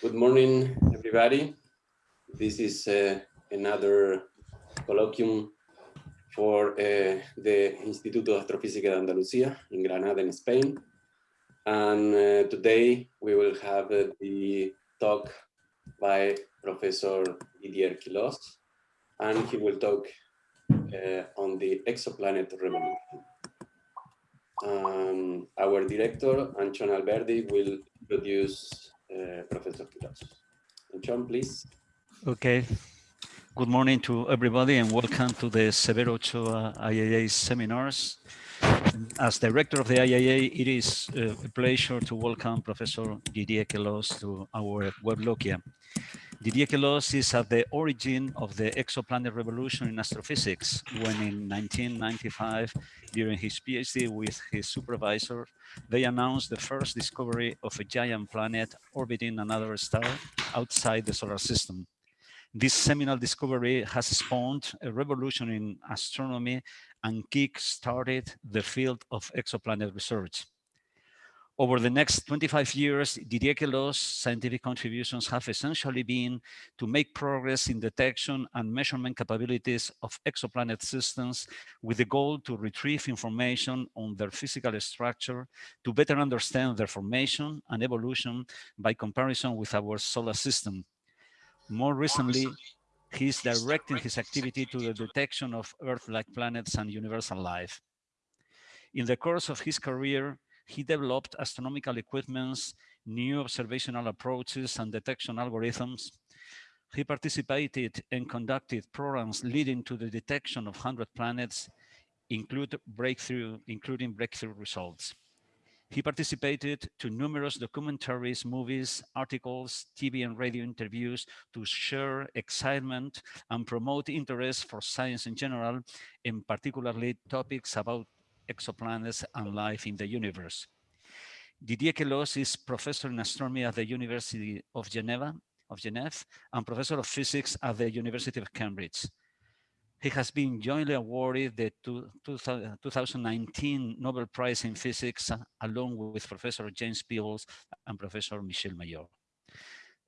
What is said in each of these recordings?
Good morning, everybody. This is uh, another colloquium for uh, the Instituto de Astrofísica de Andalucía in Granada, in Spain. And uh, today we will have uh, the talk by Professor Didier Queloz, and he will talk uh, on the exoplanet revolution. Um, our director, Antxon Alberdi, will introduce uh, Professor Queloz. Antxon, please. Okay. Good morning to everybody and welcome to the Severo Ochoa IAA seminars. As director of the IAA, it is uh, a pleasure to welcome Professor Didier Queloz to our Weblogia. Didier Queloz is at the origin of the exoplanet revolution in astrophysics when in 1995, during his PhD with his supervisor, they announced the first discovery of a giant planet orbiting another star outside the solar system. This seminal discovery has spawned a revolution in astronomy and kick-started the field of exoplanet research. Over the next 25 years, Didier Queloz's scientific contributions have essentially been to make progress in detection and measurement capabilities of exoplanet systems with the goal to retrieve information on their physical structure to better understand their formation and evolution by comparison with our solar system. More recently, he is directing his activity to the detection of Earth-like planets and universal life. In the course of his career, he developed astronomical equipments, new observational approaches and detection algorithms. He participated and conducted programs leading to the detection of 100 planets, include breakthrough, including breakthrough results. He participated to numerous documentaries, movies, articles, TV and radio interviews to share excitement and promote interest for science in general, and particularly topics about exoplanets and life in the universe. Didier Queloz is professor in astronomy at the University of Geneva, of Geneva and professor of physics at the University of Cambridge. He has been jointly awarded the two, two, 2019 Nobel Prize in Physics uh, along with Professor James Peebles and Professor Michel Mayor.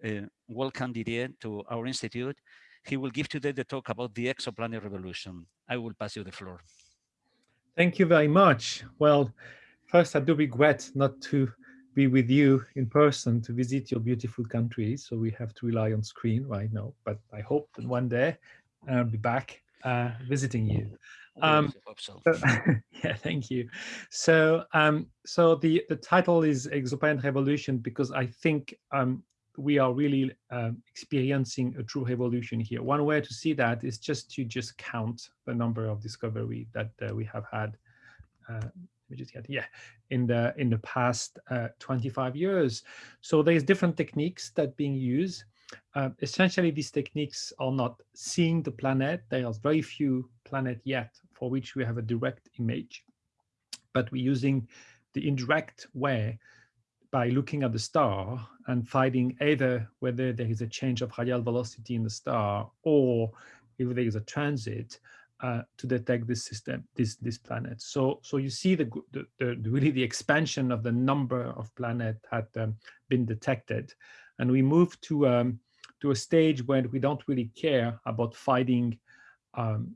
Uh, welcome Didier to our institute. He will give today the talk about the exoplanet revolution. I will pass you the floor. Thank you very much. Well, first, I do regret not to be with you in person to visit your beautiful country. So we have to rely on screen right now. But I hope that one day I'll be back uh, visiting you. Um, so. yeah, thank you. So, um, so the the title is Exoplanet Revolution because I think um, we are really um, experiencing a true revolution here. One way to see that is just to just count the number of discovery that uh, we have had. Uh, we just get yeah in the in the past uh, 25 years. So there's different techniques that being used. Uh, essentially, these techniques are not seeing the planet. There are very few planet yet for which we have a direct image, but we're using the indirect way by looking at the star and finding either whether there is a change of radial velocity in the star or if there is a transit uh, to detect this system, this this planet. So so you see the, the, the really the expansion of the number of planets had um, been detected, and we move to um, to a stage where we don't really care about finding um,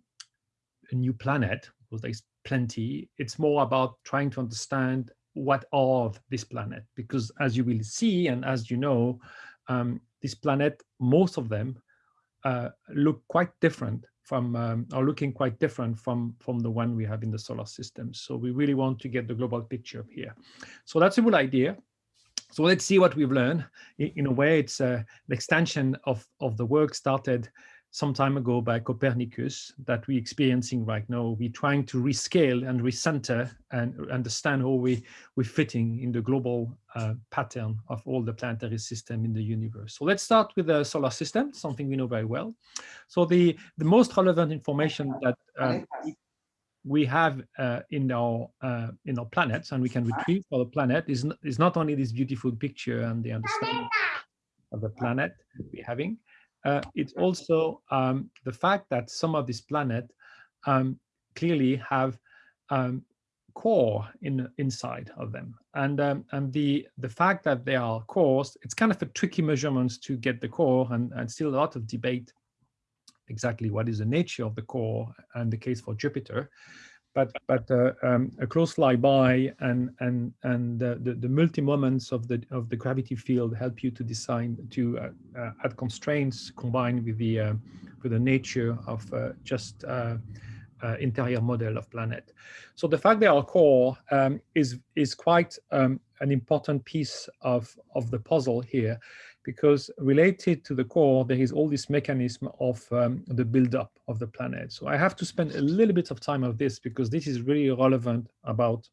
a new planet because there's plenty. It's more about trying to understand what of this planet? Because as you will see and as you know um, this planet most of them uh, look quite different from um, are looking quite different from from the one we have in the solar system. So we really want to get the global picture here. So that's a good idea. So let's see what we've learned. In, in a way it's uh, an extension of of the work started some time ago by Copernicus that we're experiencing right now. We're trying to rescale and recenter and understand how we, we're fitting in the global uh, pattern of all the planetary system in the universe. So let's start with the solar system, something we know very well. So the, the most relevant information that uh, we have uh, in our uh, in our planets and we can retrieve for the planet is, is not only this beautiful picture and the understanding of the planet we're having, uh, it's also um, the fact that some of these planets um, clearly have um, core in inside of them. And um, and the the fact that they are cores it's kind of a tricky measurements to get the core and, and still a lot of debate exactly what is the nature of the core and the case for Jupiter but but uh, um, a close flyby and and and uh, the the multi moments of the of the gravity field help you to design to uh, uh add constraints combined with the uh, with the nature of uh, just interior model of planet. So the fact they are core um, is is quite um, an important piece of of the puzzle here because related to the core, there is all this mechanism of um, the buildup of the planet. So I have to spend a little bit of time of this because this is really relevant about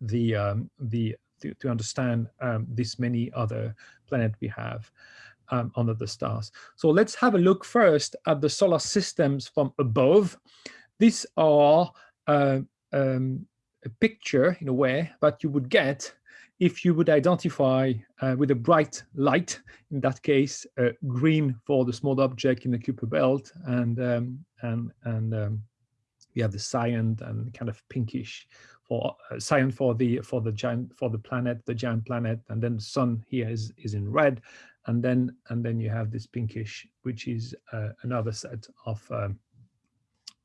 the um, the to, understand um, this many other planet we have um, under the stars. So let's have a look first at the solar systems from above. These are uh, um, a picture in a way that you would get if you would identify uh, with a bright light, in that case, uh, green for the small object in the Kuiper belt, and um, and and um, we have the cyan and kind of pinkish for uh, cyan for the for the giant for the planet, the giant planet, and then the sun here is is in red, and then and then you have this pinkish, which is uh, another set of um,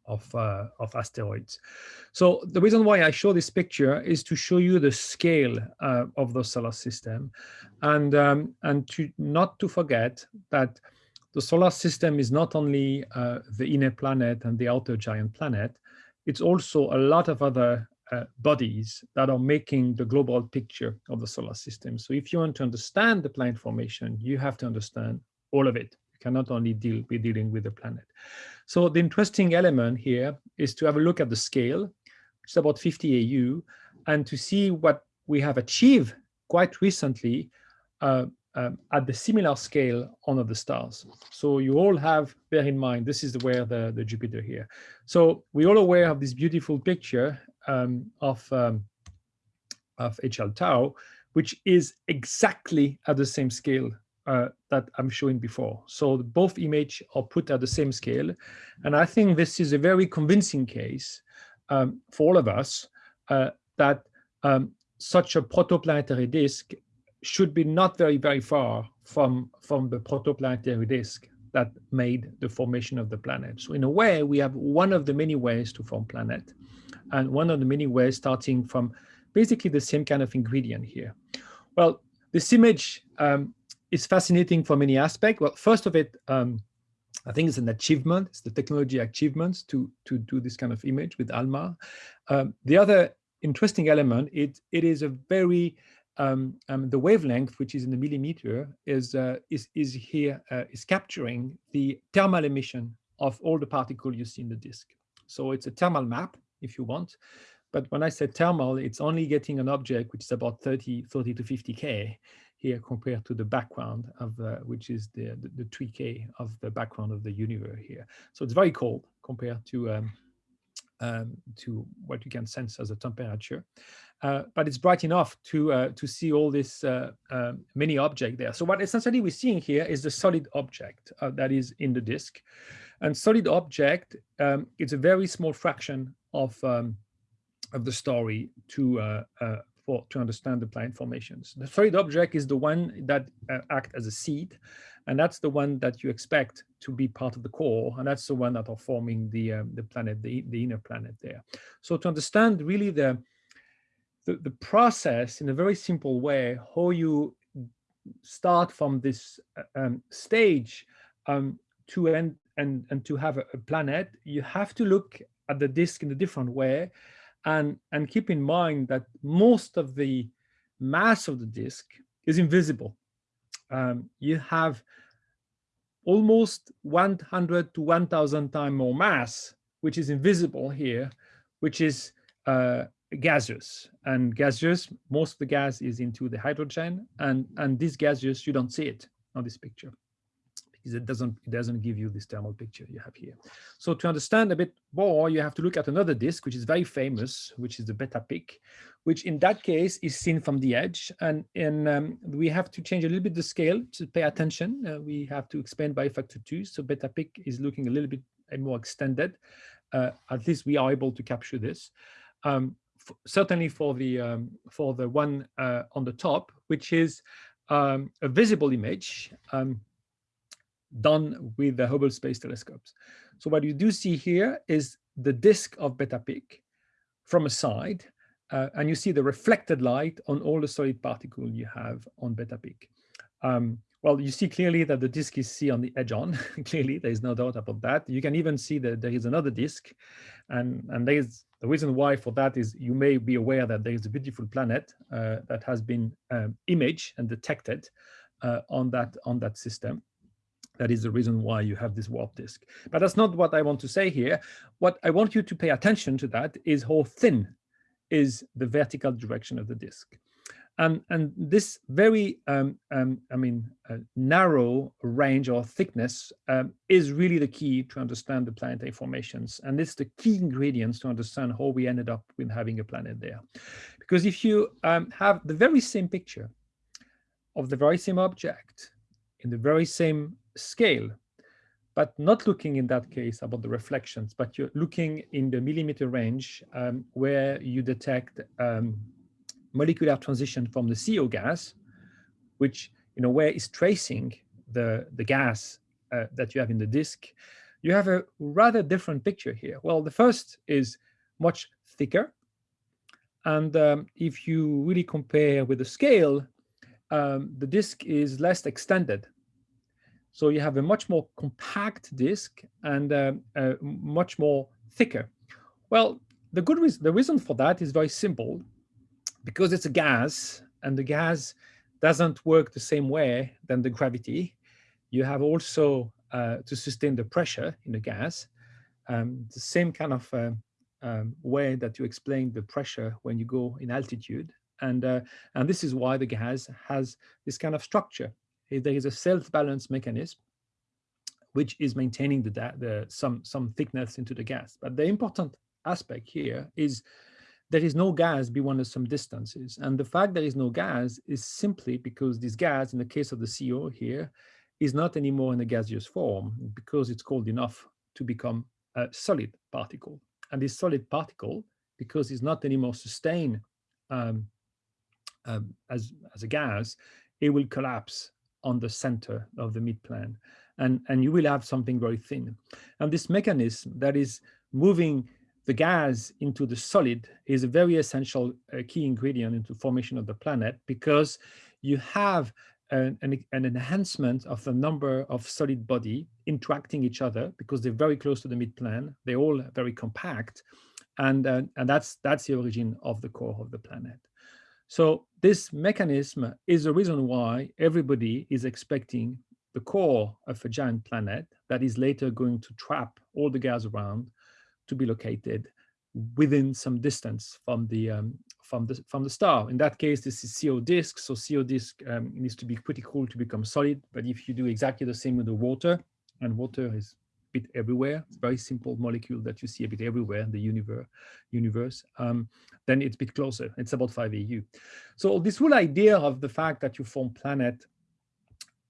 of, uh, of asteroids. So the reason why I show this picture is to show you the scale uh, of the solar system and, um, and to not to forget that the solar system is not only uh, the inner planet and the outer giant planet, it's also a lot of other uh, bodies that are making the global picture of the solar system. So if you want to understand the planet formation, you have to understand all of it. You cannot only deal be dealing with the planet. So the interesting element here is to have a look at the scale, which is about 50 AU, and to see what we have achieved quite recently uh, um, at the similar scale on the stars. So you all have, bear in mind, this is where the, the Jupiter here. So we all aware of this beautiful picture um, of, um, of HL Tau, which is exactly at the same scale uh, that I'm showing before. So both image are put at the same scale. And I think this is a very convincing case um, for all of us uh, that um, such a protoplanetary disk should be not very, very far from, from the protoplanetary disk that made the formation of the planet. So in a way, we have one of the many ways to form planet and one of the many ways starting from basically the same kind of ingredient here. Well, this image um, is fascinating for many aspects. Well, first of it, um, I think it's an achievement. It's the technology achievements to to do this kind of image with ALMA. Um, the other interesting element, it it is a very um, um, the wavelength, which is in the millimeter, is uh, is is here uh, is capturing the thermal emission of all the particles you see in the disk. So it's a thermal map, if you want. But when I say thermal, it's only getting an object which is about 30, 30 to 50K here compared to the background of which is the, the, the 3K of the background of the universe here. So it's very cold compared to um, um, to what you can sense as a temperature, uh, but it's bright enough to uh, to see all this uh, um, many object there. So what essentially we're seeing here is the solid object uh, that is in the disk, and solid object um, it's a very small fraction of um, of the story to uh, uh, for to understand the planet formations. The solid object is the one that uh, act as a seed, and that's the one that you expect to be part of the core, and that's the one that are forming the um, the planet, the, the inner planet there. So to understand really the, the the process in a very simple way, how you start from this uh, um, stage um, to end and and to have a, a planet, you have to look at the disk in a different way and, and keep in mind that most of the mass of the disk is invisible. Um, you have almost 100 to 1000 times more mass, which is invisible here, which is uh, gaseous. And gaseous, most of the gas is into the hydrogen, and, and this gaseous, you don't see it on this picture is it doesn't it doesn't give you this thermal picture you have here. So to understand a bit more, you have to look at another disk, which is very famous, which is the Beta Pic, which in that case is seen from the edge. And, and um, we have to change a little bit the scale to pay attention. Uh, we have to expand by factor two. So Beta Pic is looking a little bit more extended. Uh, at least we are able to capture this. Um, certainly for the um, for the one uh, on the top, which is um, a visible image um, done with the Hubble Space Telescopes. So what you do see here is the disk of Beta Pic from a side, uh, and you see the reflected light on all the solid particle you have on Beta Pic. Um, well, you see clearly that the disk is C on the edge on. clearly, there is no doubt about that. You can even see that there is another disk, and and there is the reason why for that is you may be aware that there is a beautiful planet uh, that has been um, imaged and detected uh, on that on that system. That is the reason why you have this warp disk. But that's not what I want to say here. What I want you to pay attention to that is how thin is the vertical direction of the disk. And, and this very, um, um, I mean, uh, narrow range or thickness um, is really the key to understand the planetary formations. And it's the key ingredients to understand how we ended up with having a planet there. Because if you um, have the very same picture of the very same object in the very same scale, but not looking in that case about the reflections, but you're looking in the millimeter range um, where you detect um, molecular transition from the CO gas, which in a way is tracing the, the gas uh, that you have in the disk, you have a rather different picture here. Well, the first is much thicker. And um, if you really compare with the scale, um, the disk is less extended. So you have a much more compact disk and uh, uh, much more thicker. Well, the good reason, the reason for that is very simple because it's a gas and the gas doesn't work the same way than the gravity, you have also uh, to sustain the pressure in the gas, um, the same kind of uh, um, way that you explain the pressure when you go in altitude. And, uh, and this is why the gas has this kind of structure. There is a self-balance mechanism which is maintaining the, the some some thickness into the gas. But the important aspect here is there is no gas beyond some distances. And the fact there is no gas is simply because this gas, in the case of the CO here, is not anymore in a gaseous form because it's cold enough to become a solid particle. And this solid particle, because it's not anymore sustained um, um, as, as a gas, it will collapse on the center of the midplane. And, and you will have something very thin. And this mechanism that is moving the gas into the solid is a very essential uh, key ingredient into formation of the planet because you have an, an, an, enhancement of the number of solid body interacting each other because they're very close to the midplane. They're all very compact. And, uh, and that's, that's the origin of the core of the planet. So this mechanism is the reason why everybody is expecting the core of a giant planet that is later going to trap all the gas around to be located within some distance from the um, from the from the star. In that case, this is CO disk. So CO disk um, needs to be pretty cool to become solid. But if you do exactly the same with the water, and water is bit everywhere, it's a very simple molecule that you see a bit everywhere in the universe. Universe, um, then it's a bit closer. It's about 5 AU. So this whole idea of the fact that you form planet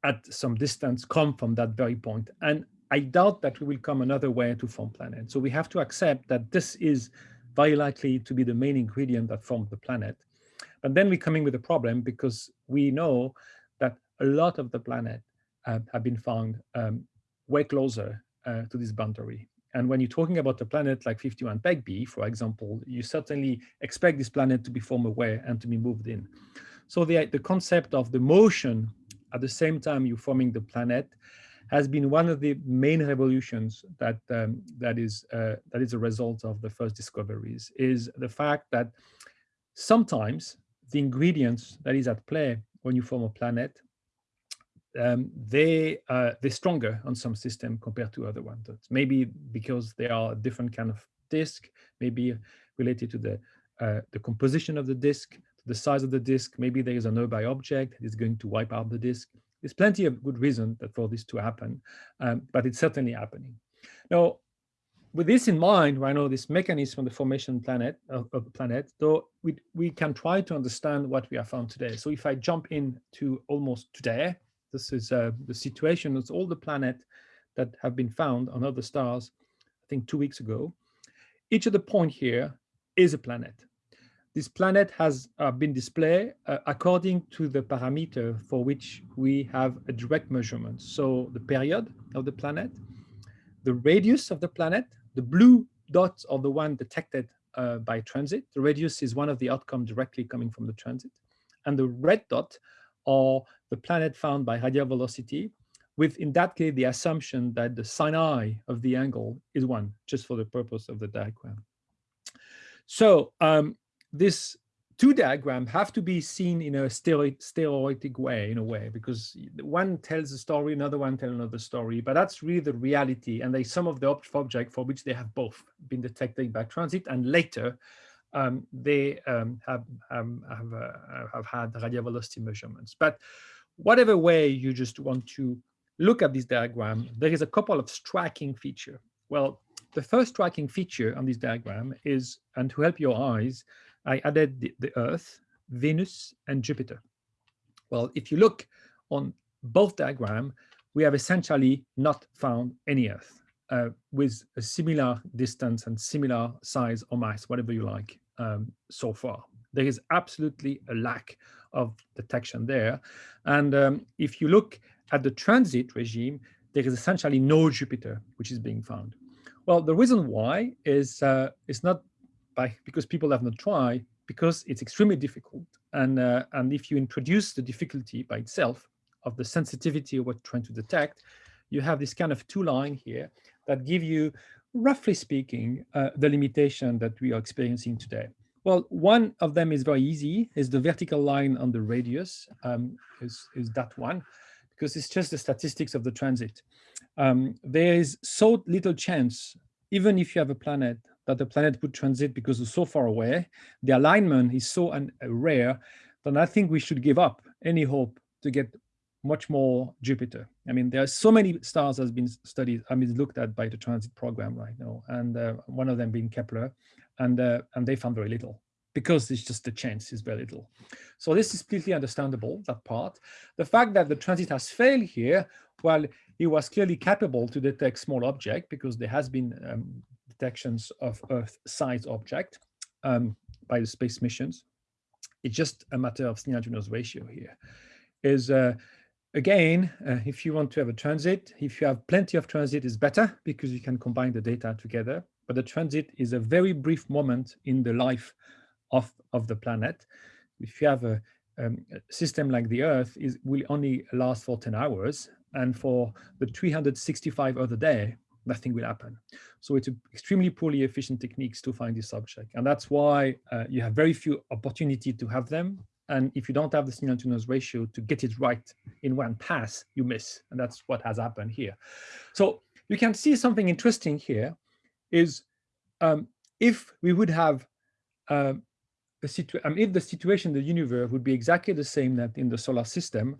at some distance come from that very point. And I doubt that we will come another way to form planet. So we have to accept that this is very likely to be the main ingredient that formed the planet. But then we're coming with a problem because we know that a lot of the planet uh, have been found um, way closer uh, to this boundary. And when you're talking about a planet like 51 b for example, you certainly expect this planet to be formed away and to be moved in. So the, the concept of the motion at the same time you're forming the planet has been one of the main revolutions that um, that is uh, that is a result of the first discoveries is the fact that sometimes the ingredients that is at play when you form a planet um, they uh, they're stronger on some system compared to other ones. Maybe because they are a different kind of disk, maybe related to the uh, the composition of the disk, the size of the disk. Maybe there is a nearby object that is going to wipe out the disk. There's plenty of good reason that for this to happen, um, but it's certainly happening. Now, with this in mind, I know this mechanism of the formation planet of, of the planet, though we, we can try to understand what we have found today. So if I jump in to almost today, this is uh, the situation with all the planets that have been found on other stars, I think two weeks ago. Each of the point here is a planet. this planet has uh, been displayed uh, according to the parameter for which we have a direct measurement. So the period of the planet, the radius of the planet, the blue dots are the one detected uh, by transit. The radius is one of the outcome directly coming from the transit. And the red dot are the planet found by radial velocity with, in that case, the assumption that the sine i of the angle is one, just for the purpose of the diagram. So um, this two diagram have to be seen in a stereotic way, in a way, because one tells a story, another one tells another story, but that's really the reality. And they some of the object for which they have both been detected by transit and later um, they um, have, um, have, uh, have had radial velocity measurements. But whatever way you just want to look at this diagram, there is a couple of striking feature. Well, the first striking feature on this diagram is, and to help your eyes, I added the, the Earth, Venus, and Jupiter. Well, if you look on both diagram, we have essentially not found any Earth uh, with a similar distance and similar size or mass, whatever you like, um, so far. There is absolutely a lack of detection there. And um, if you look at the transit regime, there is essentially no Jupiter which is being found. Well, the reason why is uh, it's not by because people have not tried, because it's extremely difficult. And, uh, and if you introduce the difficulty by itself of the sensitivity of what you're trying to detect, you have this kind of two line here that give you, roughly speaking, uh, the limitation that we are experiencing today. Well, one of them is very easy, is the vertical line on the radius, um, is, is that one because it's just the statistics of the transit. Um, there is so little chance, even if you have a planet, that the planet would transit because it's so far away, the alignment is so uh, rare, then I think we should give up any hope to get much more Jupiter. I mean, there are so many stars that has been studied, I mean, looked at by the transit program right now, and uh, one of them being Kepler, and uh, and they found very little because it's just the chance is very little. So this is completely understandable, that part. The fact that the transit has failed here, well, it was clearly capable to detect small object because there has been um, detections of Earth-sized object um, by the space missions. It's just a matter of signal-to-noise ratio here. Is uh, again, uh, if you want to have a transit, if you have plenty of transit is better because you can combine the data together. But the transit is a very brief moment in the life of, of the planet. If you have a, um, a system like the Earth, is will only last for 10 hours. And for the 365 other day, nothing will happen. So it's extremely poorly efficient techniques to find this object. And that's why uh, you have very few opportunity to have them. And if you don't have the signal to noise ratio to get it right in one pass, you miss. And that's what has happened here. So you can see something interesting here is um, if we would have um, I mean, if the situation in the universe would be exactly the same that in the solar system,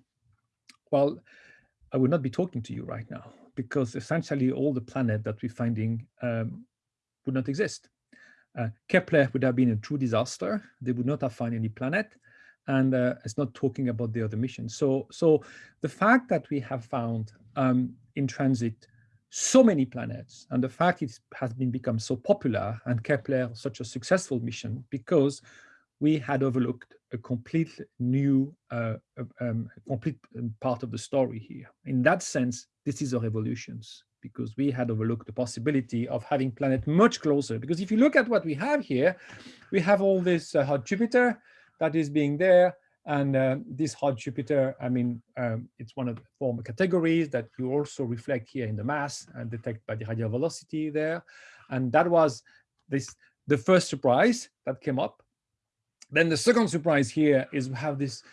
well, I would not be talking to you right now because essentially all the planet that we're finding um, would not exist. Uh, Kepler would have been a true disaster. They would not have found any planet. And uh, it's not talking about the other missions. So, so the fact that we have found um, in transit so many planets and the fact it has been become so popular and Kepler such a successful mission because we had overlooked a complete new, uh, um, complete um, part of the story here. In that sense, this is a revolution because we had overlooked the possibility of having planet much closer. Because if you look at what we have here, we have all this uh, hot Jupiter that is being there. And uh, this hot Jupiter, I mean, um, it's one of the former categories that you also reflect here in the mass and detect by the radial velocity there. And that was this the first surprise that came up then the second surprise here is we have this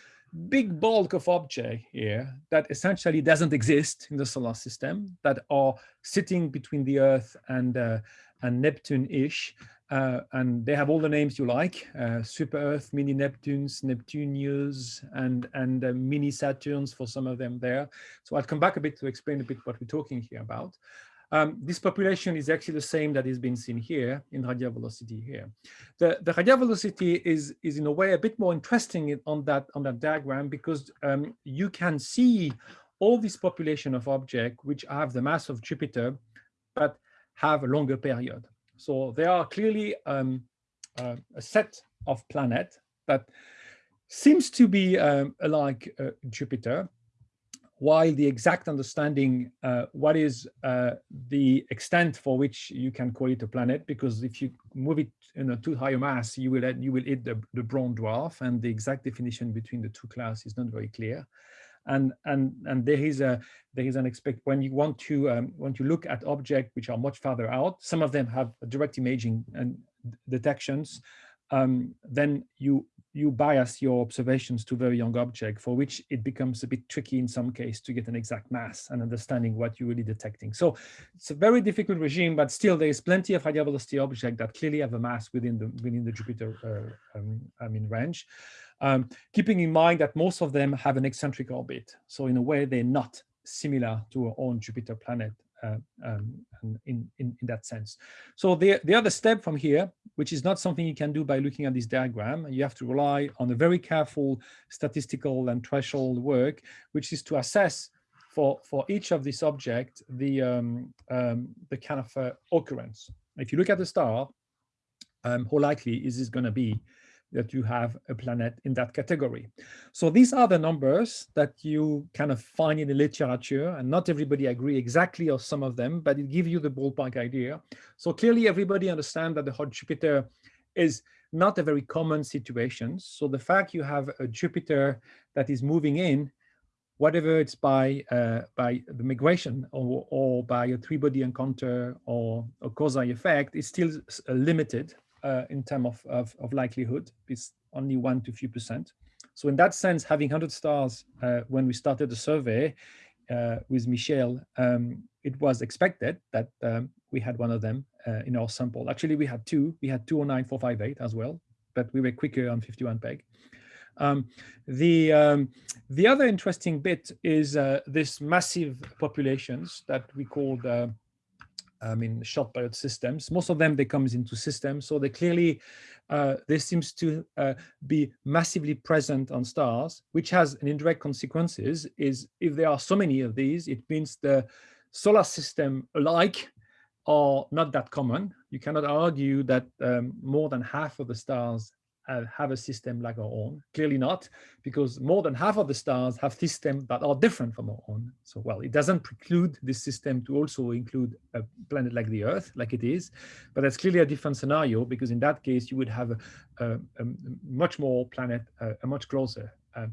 big bulk of object here that essentially doesn't exist in the solar system that are sitting between the Earth and, uh, and Neptune-ish. Uh, and they have all the names you like, uh, Super Earth, Mini Neptunes, Neptunius, and, and uh, Mini Saturns for some of them there. So I'll come back a bit to explain a bit what we're talking here about. Um, this population is actually the same that is being seen here in radial velocity here. The, the radial velocity is, is in a way a bit more interesting on that, on that diagram because um, you can see all this population of objects which have the mass of Jupiter, but have a longer period. So there are clearly um, uh, a set of planet that seems to be um, like uh, Jupiter, while the exact understanding uh, what is uh, the extent for which you can call it a planet, because if you move it in a too high a mass, you will you will hit the, the brown dwarf, and the exact definition between the two classes is not very clear. And and and there is a there is an expect when you want to um, want to look at objects which are much farther out. Some of them have direct imaging and detections. Um, then you you bias your observations to very young object for which it becomes a bit tricky in some case to get an exact mass and understanding what you're really detecting. So it's a very difficult regime, but still there is plenty of high velocity object that clearly have a mass within the within the Jupiter uh, um, I mean range. Um, keeping in mind that most of them have an eccentric orbit. So in a way, they're not similar to our own Jupiter planet um, in, in, in, that sense. So the, the other step from here, which is not something you can do by looking at this diagram, you have to rely on a very careful statistical and threshold work, which is to assess for, for each of these objects the, um, um, the kind of uh, occurrence. If you look at the star, um, how likely is this going to be that you have a planet in that category. So these are the numbers that you kind of find in the literature and not everybody agree exactly on some of them, but it gives you the ballpark idea. So clearly everybody understands that the hot Jupiter is not a very common situation. So the fact you have a Jupiter that is moving in, whatever it's by uh, by the migration or, or by a three-body encounter or a Kozai effect is still limited uh, in terms of, of, of, likelihood. It's only one to few percent. So in that sense, having 100 stars uh, when we started the survey uh, with Michel, um, it was expected that um, we had one of them uh, in our sample. Actually, we had two. We had 209458 as well, but we were quicker on 51 peg. Um, the um, the other interesting bit is uh, this massive populations that we called uh, I mean, short period systems. Most of them, they comes into systems. So they clearly, uh, this seems to uh, be massively present on stars, which has an indirect consequences is if there are so many of these, it means the solar system alike are not that common. You cannot argue that um, more than half of the stars have a system like our own? Clearly not, because more than half of the stars have systems that are different from our own. So, well, it doesn't preclude this system to also include a planet like the Earth, like it is, but that's clearly a different scenario, because in that case, you would have a, a, a much more planet, a, a much closer. Uh,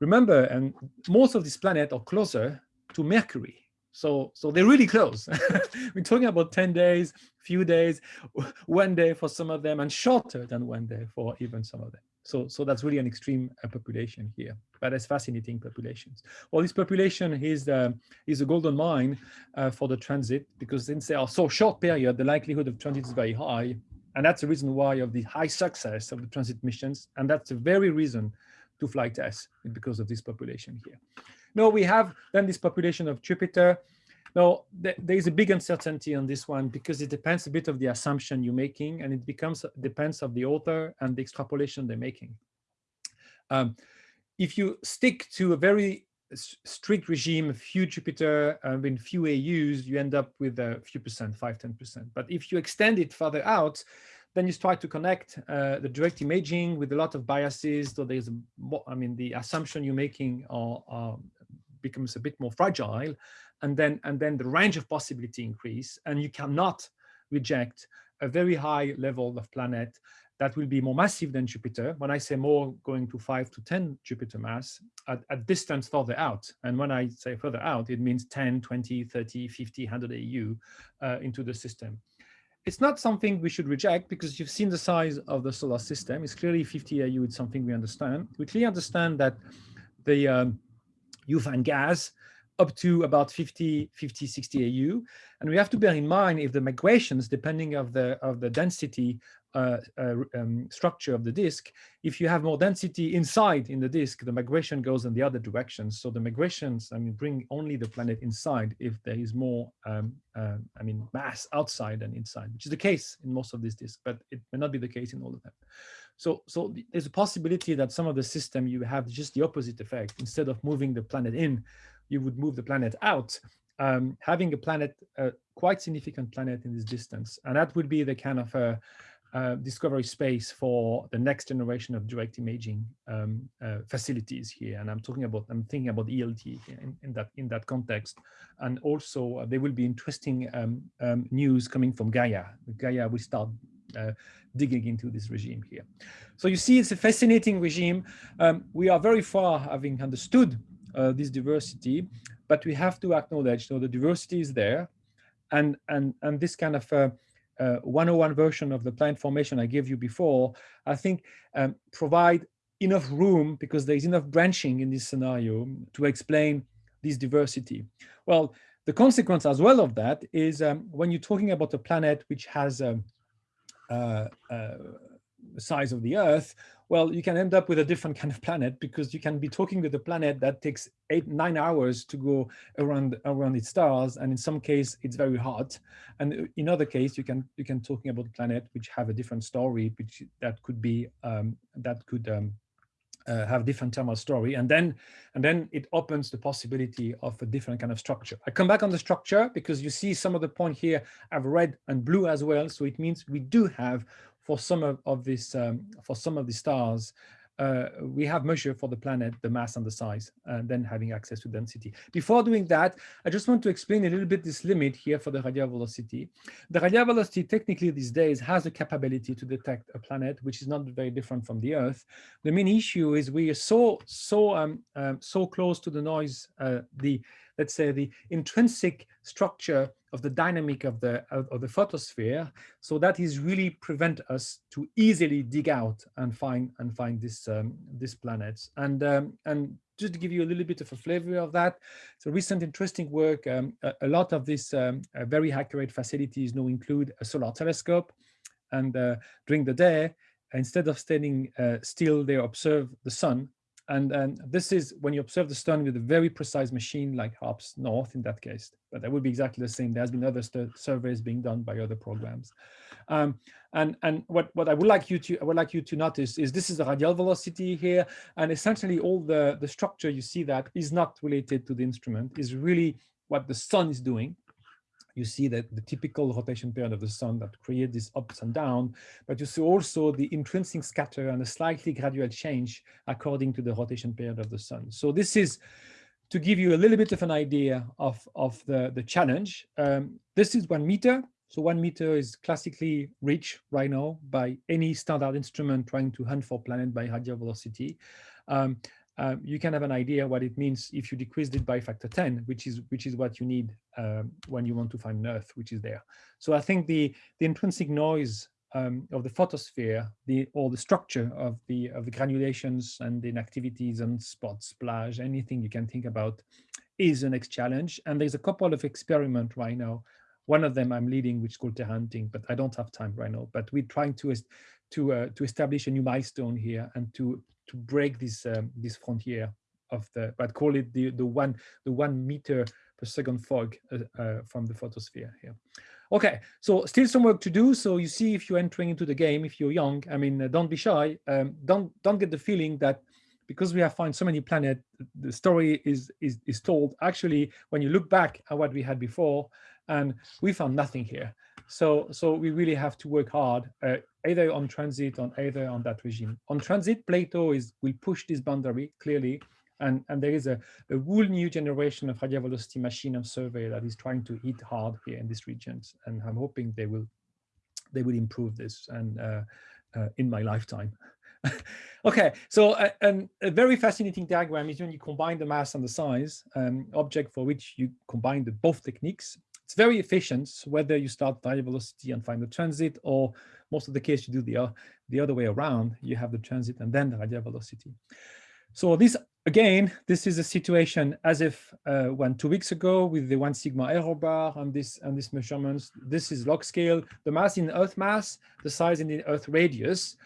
remember, and most of these planets are closer to Mercury, so, so they're really close. We're talking about 10 days, few days, one day for some of them, and shorter than one day for even some of them. So, so that's really an extreme uh, population here, but it's fascinating populations. Well, this population is, uh, is a golden mine uh, for the transit because since they are so short period, the likelihood of transit is very high. And that's the reason why of the high success of the transit missions. And that's the very reason to fly TESS because of this population here. No, we have then this population of Jupiter. Now, th there is a big uncertainty on this one because it depends a bit of the assumption you're making and it becomes depends of the author and the extrapolation they're making. Um, if you stick to a very strict regime, few Jupiter, uh, in few AUs, you end up with a few percent, 5, 10%. But if you extend it further out, then you start to connect uh, the direct imaging with a lot of biases. So there's, I mean, the assumption you're making are, are becomes a bit more fragile and then and then the range of possibility increase and you cannot reject a very high level of planet that will be more massive than Jupiter. When I say more, going to 5 to 10 Jupiter mass at, at distance further out. And when I say further out, it means 10, 20, 30, 50, 100 AU uh, into the system. It's not something we should reject because you've seen the size of the solar system. It's clearly 50 AU. It's something we understand. We clearly understand that the um, you find gas up to about 50, 50, 60 AU. And we have to bear in mind if the migrations, depending of the of the density uh, uh, um, structure of the disk, if you have more density inside in the disk, the migration goes in the other direction. So the migrations, I mean, bring only the planet inside if there is more, um, uh, I mean, mass outside than inside, which is the case in most of these disks, but it may not be the case in all of them. So, so there's a possibility that some of the system you have just the opposite effect. Instead of moving the planet in, you would move the planet out, um, having a planet, a quite significant planet in this distance. And that would be the kind of, uh, uh, discovery space for the next generation of direct imaging um, uh, facilities here. And I'm talking about, I'm thinking about ELT in, in that in that context. And also uh, there will be interesting um, um, news coming from Gaia. Gaia will start uh, digging into this regime here. So you see, it's a fascinating regime. Um, we are very far having understood uh, this diversity, but we have to acknowledge, so the diversity is there, and and and this kind of uh, uh, 101 version of the planet formation I gave you before, I think um, provide enough room because there is enough branching in this scenario to explain this diversity. Well, the consequence as well of that is um, when you're talking about a planet which has um, uh, uh, size of the Earth, well, you can end up with a different kind of planet because you can be talking with a planet that takes eight, nine hours to go around around its stars, and in some case it's very hot, and in other case you can you can talking about planet which have a different story, which that could be um, that could um, uh, have different thermal story, and then and then it opens the possibility of a different kind of structure. I come back on the structure because you see some of the point here have red and blue as well, so it means we do have for some of, of this, um, for some of the stars, uh, we have measured for the planet the mass and the size, and then having access to density. Before doing that, I just want to explain a little bit this limit here for the radial velocity. The radial velocity technically these days has the capability to detect a planet, which is not very different from the Earth. The main issue is we are so so um, um so close to the noise, uh, the let's say the intrinsic structure of the dynamic of the of, the photosphere. So that is really prevent us to easily dig out and find and find this um, this planets and um, and just to give you a little bit of a flavor of that so recent interesting work um, a, a, lot of these um, uh, very accurate facilities now include a solar telescope and uh, during the day instead of standing uh, still they observe the sun and, and this is when you observe the sun with a very precise machine like HARPS North in that case, but that would be exactly the same. There's been other surveys being done by other programs. Um, and and what, what I would like you to I would like you to notice is this is the radial velocity here. And essentially all the, the structure you see that is not related to the instrument, is really what the sun is doing you see that the typical rotation period of the sun that create these ups and downs, but you see also the intrinsic scatter and a slightly gradual change according to the rotation period of the sun. So this is to give you a little bit of an idea of, of the, the challenge. Um, this is one meter. So one meter is classically reached right now by any standard instrument trying to hunt for planet by radial velocity. Um, um, you can have an idea what it means if you decreased it by factor 10, which is which is what you need um, when you want to find Earth, which is there. So I think the the intrinsic noise um, of the photosphere, the or the structure of the of the granulations and the activities and spots, splash, anything you can think about, is the next challenge. And there's a couple of experiments right now. One of them I'm leading, which is called Terra Hunting, but I don't have time right now. But we're trying to to uh, to establish a new milestone here and to to break this um, this frontier of the but call it the the one the one meter per second fog uh, uh, from the photosphere here. Okay, so still some work to do. So you see, if you're entering into the game, if you're young, I mean, uh, don't be shy. Um, don't don't get the feeling that because we have found so many planets, the story is is is told. Actually, when you look back at what we had before, and we found nothing here. So, so we really have to work hard, uh, either on transit or either on that regime. On transit, Plato is will push this boundary clearly, and, and there is a, a whole new generation of radial velocity machine of survey that is trying to hit hard here in these regions, and I'm hoping they will they will improve this and uh, uh, in my lifetime. okay, so uh, a very fascinating diagram is when you combine the mass and the size um, object for which you combine the both techniques. It's very efficient, whether you start radial velocity and find the transit, or most of the case you do the, uh, the other way around, you have the transit and then the radial velocity. So this, again, this is a situation as if uh, when two weeks ago with the one sigma error bar and this and this measurements, this is log scale, the mass in Earth mass, the size in the Earth radius.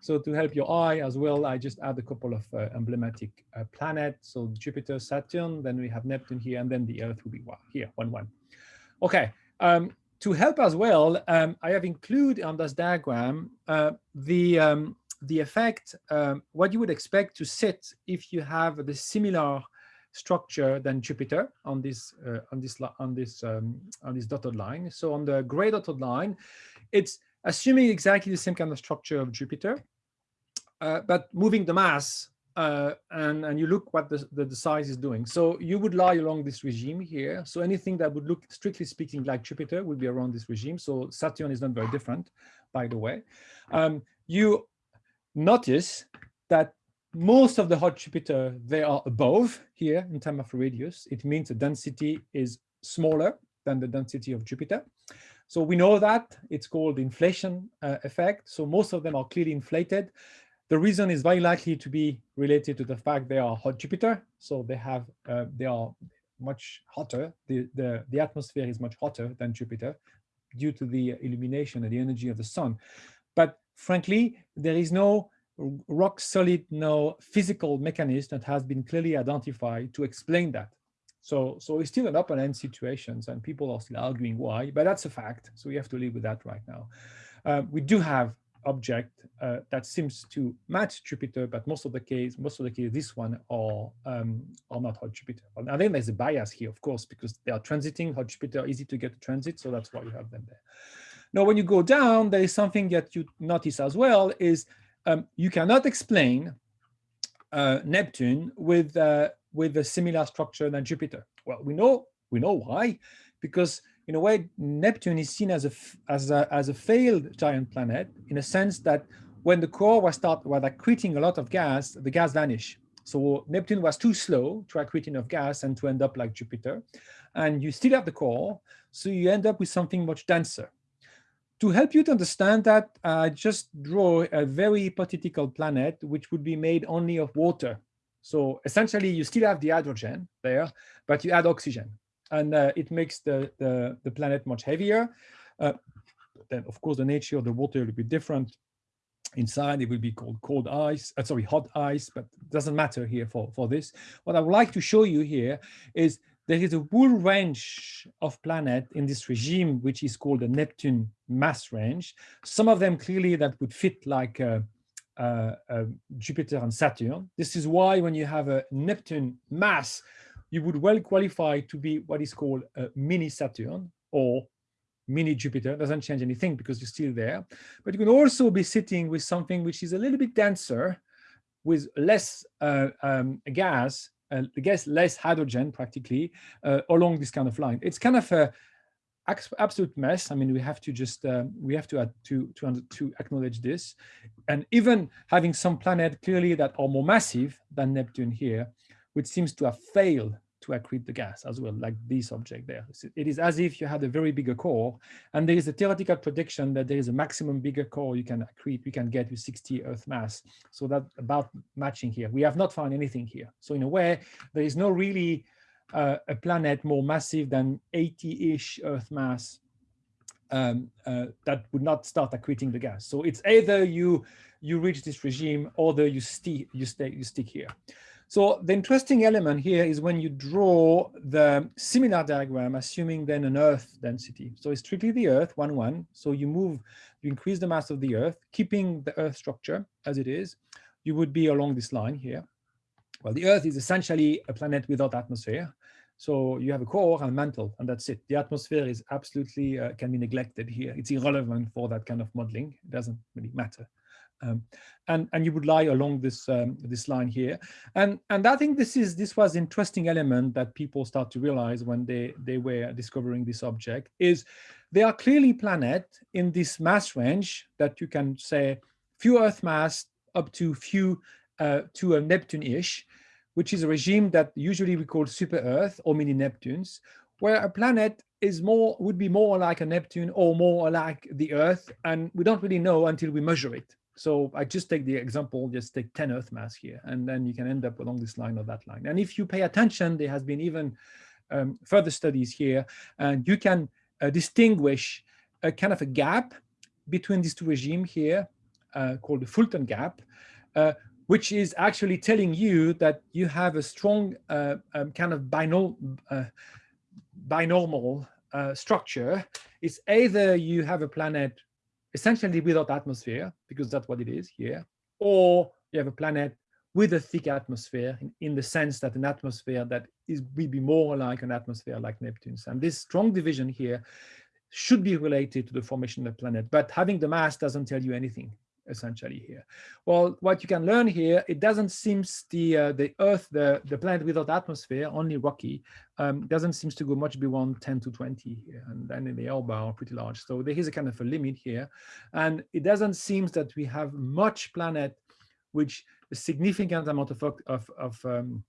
So to help your eye as well, I just add a couple of uh, emblematic uh, planets. So Jupiter, Saturn, then we have Neptune here, and then the Earth will be one, here, one, one. Okay, um, to help as well, um, I have included on this diagram uh, the um, the effect, um, what you would expect to sit if you have the similar structure than Jupiter on this uh, on this on this um, on this dotted line. So on the gray dotted line, it's assuming exactly the same kind of structure of Jupiter, uh, but moving the mass uh, and, and you look what the, the, the, size is doing. So you would lie along this regime here. So anything that would look, strictly speaking, like Jupiter would be around this regime. So Saturn is not very different, by the way. Um, you notice that most of the hot Jupiter, they are above here in terms of radius. It means the density is smaller than the density of Jupiter. So we know that it's called inflation uh, effect. So most of them are clearly inflated. The reason is very likely to be related to the fact they are hot Jupiter. So they have uh, they are much hotter. The, the, the atmosphere is much hotter than Jupiter due to the illumination and the energy of the sun. But frankly, there is no rock solid, no physical mechanism that has been clearly identified to explain that. So, so it's still an open-end situations and people are still arguing why, but that's a fact. So we have to live with that right now. Uh, we do have object uh, that seems to match Jupiter, but most of the case, most of the case, this one are um, are not hot Jupiter. And I think there's a bias here, of course, because they are transiting hot Jupiter, easy to get to transit, so that's why you have them there. Now, when you go down, there is something that you notice as well is um, you cannot explain uh, Neptune with uh, with a similar structure than Jupiter. Well, we know we know why, because in a way, Neptune is seen as a, as a, as a failed giant planet in a sense that when the core was start was accreting a lot of gas, the gas vanished. So Neptune was too slow to accrete enough gas and to end up like Jupiter. And you still have the core, so you end up with something much denser. To help you to understand that, I uh, just draw a very hypothetical planet which would be made only of water. So essentially, you still have the hydrogen there, but you add oxygen and uh, it makes the, the, the, planet much heavier. Uh, then, of course, the nature of the water will be different. Inside, it will be called cold ice, uh, sorry, hot ice, but doesn't matter here for, for this. What I would like to show you here is there is a whole range of planet in this regime, which is called the Neptune mass range. Some of them clearly that would fit like uh, uh, uh, Jupiter and Saturn. This is why when you have a Neptune mass, you would well qualify to be what is called a mini Saturn or mini Jupiter. Doesn't change anything because you're still there. But you can also be sitting with something which is a little bit denser with less uh, um, gas, uh, guess less hydrogen practically uh, along this kind of line. It's kind of a absolute mess. I mean, we have to just um, we have to to to to acknowledge this, and even having some planet clearly that are more massive than Neptune here, which seems to have failed to accrete the gas as well, like this object there. It is as if you had a very bigger core, and there is a theoretical prediction that there is a maximum bigger core you can accrete, you can get with 60 Earth mass. So that about matching here. We have not found anything here. So in a way, there is no really uh, a planet more massive than 80-ish Earth mass um, uh, that would not start accreting the gas. So it's either you you reach this regime or the you, sti you stay you stick here. So the interesting element here is when you draw the similar diagram, assuming then an Earth density. So it's strictly the Earth, one, one. So you move, you increase the mass of the Earth, keeping the Earth structure as it is, you would be along this line here. Well, the Earth is essentially a planet without atmosphere. So you have a core and mantle, and that's it. The atmosphere is absolutely, uh, can be neglected here. It's irrelevant for that kind of modeling. It doesn't really matter. Um, and and you would lie along this um, this line here. And and i think this is this was an interesting element that people start to realize when they they were discovering this object is they are clearly planet in this mass range that you can say few earth mass up to few uh, to a neptune-ish which is a regime that usually we call super earth or mini neptunes where a planet is more would be more like a neptune or more like the earth and we don't really know until we measure it so I just take the example, just take 10 Earth mass here, and then you can end up along this line or that line. And if you pay attention, there has been even um, further studies here, and you can uh, distinguish a kind of a gap between these two regimes here, uh, called the Fulton gap, uh, which is actually telling you that you have a strong uh, um, kind of uh, binormal uh, structure. It's either you have a planet essentially without atmosphere, because that's what it is here, or you have a planet with a thick atmosphere in, in, the sense that an atmosphere that is will be more like an atmosphere like Neptune's. And this strong division here should be related to the formation of the planet, but having the mass doesn't tell you anything essentially here. Well, what you can learn here, it doesn't seem the uh, the Earth, the the planet without atmosphere, only rocky, um, doesn't seem to go much beyond 10 to 20 here, and then in the bar are pretty large. So there is a kind of a limit here, and it doesn't seem that we have much planet which a significant amount of of, of um,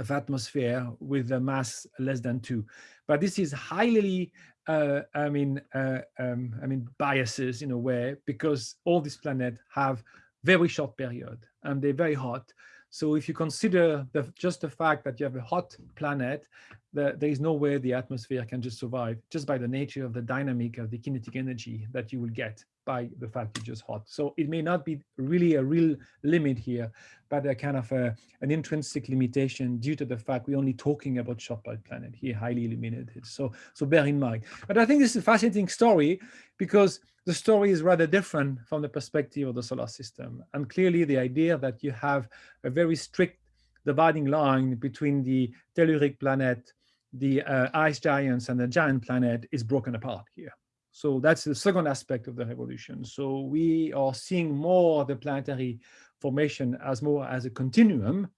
of atmosphere with a mass less than two. But this is highly, uh, I mean, uh, um, I mean, biases in a way because all these planets have very short period and they're very hot. So if you consider the, just the fact that you have a hot planet, the, there is no way the atmosphere can just survive just by the nature of the dynamic of the kinetic energy that you will get by the fact it's just hot. So it may not be really a real limit here, but a kind of a, an intrinsic limitation due to the fact we're only talking about short period planet here, highly limited. So, so bear in mind. But I think this is a fascinating story because the story is rather different from the perspective of the solar system. And clearly the idea that you have a very strict dividing line between the telluric planet, the uh, ice giants and the giant planet is broken apart here. So that's the second aspect of the revolution. So we are seeing more the planetary formation as more as a continuum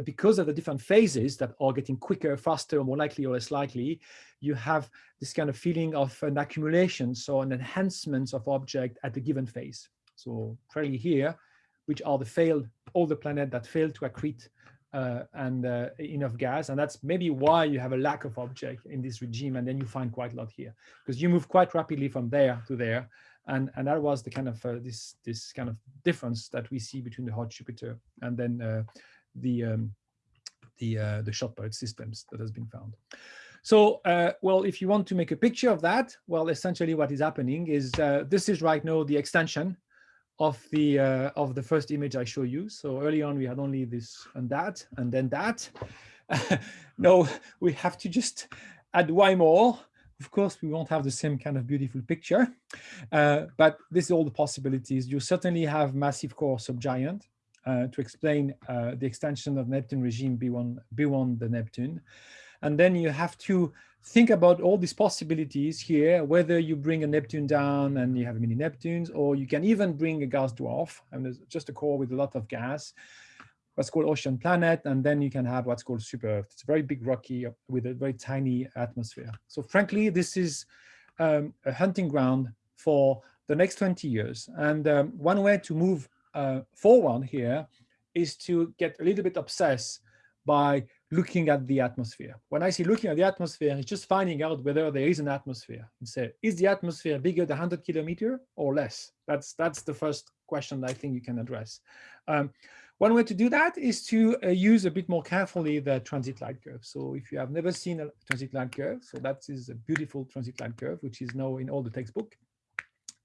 but because of the different phases that are getting quicker, faster, more likely or less likely, you have this kind of feeling of an accumulation, so an enhancement of object at a given phase. So clearly here, which are the failed, all the planets that failed to accrete uh, and uh, enough gas. And that's maybe why you have a lack of object in this regime. And then you find quite a lot here because you move quite rapidly from there to there. And, and that was the kind of uh, this, this kind of difference that we see between the hot Jupiter and then uh, the um, the uh, the short period systems that has been found. So, uh, well, if you want to make a picture of that, well, essentially what is happening is uh, this is right now the extension of the uh, of the first image I show you. So early on we had only this and that and then that. no, we have to just add Y more. Of course, we won't have the same kind of beautiful picture, uh, but this is all the possibilities. You certainly have massive core subgiant uh, to explain uh, the extension of Neptune regime beyond, beyond the Neptune. And then you have to think about all these possibilities here, whether you bring a Neptune down and you have mini Neptunes, or you can even bring a gas dwarf, and there's just a core with a lot of gas, what's called ocean planet, and then you can have what's called super Earth. It's a very big rocky with a very tiny atmosphere. So frankly, this is um, a hunting ground for the next 20 years. And um, one way to move uh, forward here is to get a little bit obsessed by looking at the atmosphere. When I say looking at the atmosphere, it's just finding out whether there is an atmosphere. And say, is the atmosphere bigger than 100 kilometer or less? That's that's the first question I think you can address. Um, one way to do that is to uh, use a bit more carefully the transit light curve. So if you have never seen a transit light curve, so that is a beautiful transit light curve, which is now in all the textbook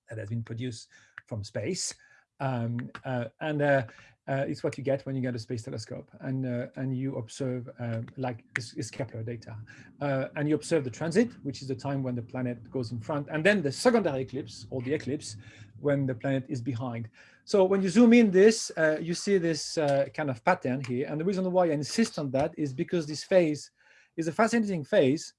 that has been produced from space. Um, uh, and uh, uh, it's what you get when you get a space telescope and uh, and you observe um, like it's, Kepler data. Uh, and you observe the transit which is the time when the planet goes in front and then the secondary eclipse or the eclipse when the planet is behind. So when you zoom in this uh, you see this kind of pattern here and the reason why I insist on that is because this phase is a fascinating phase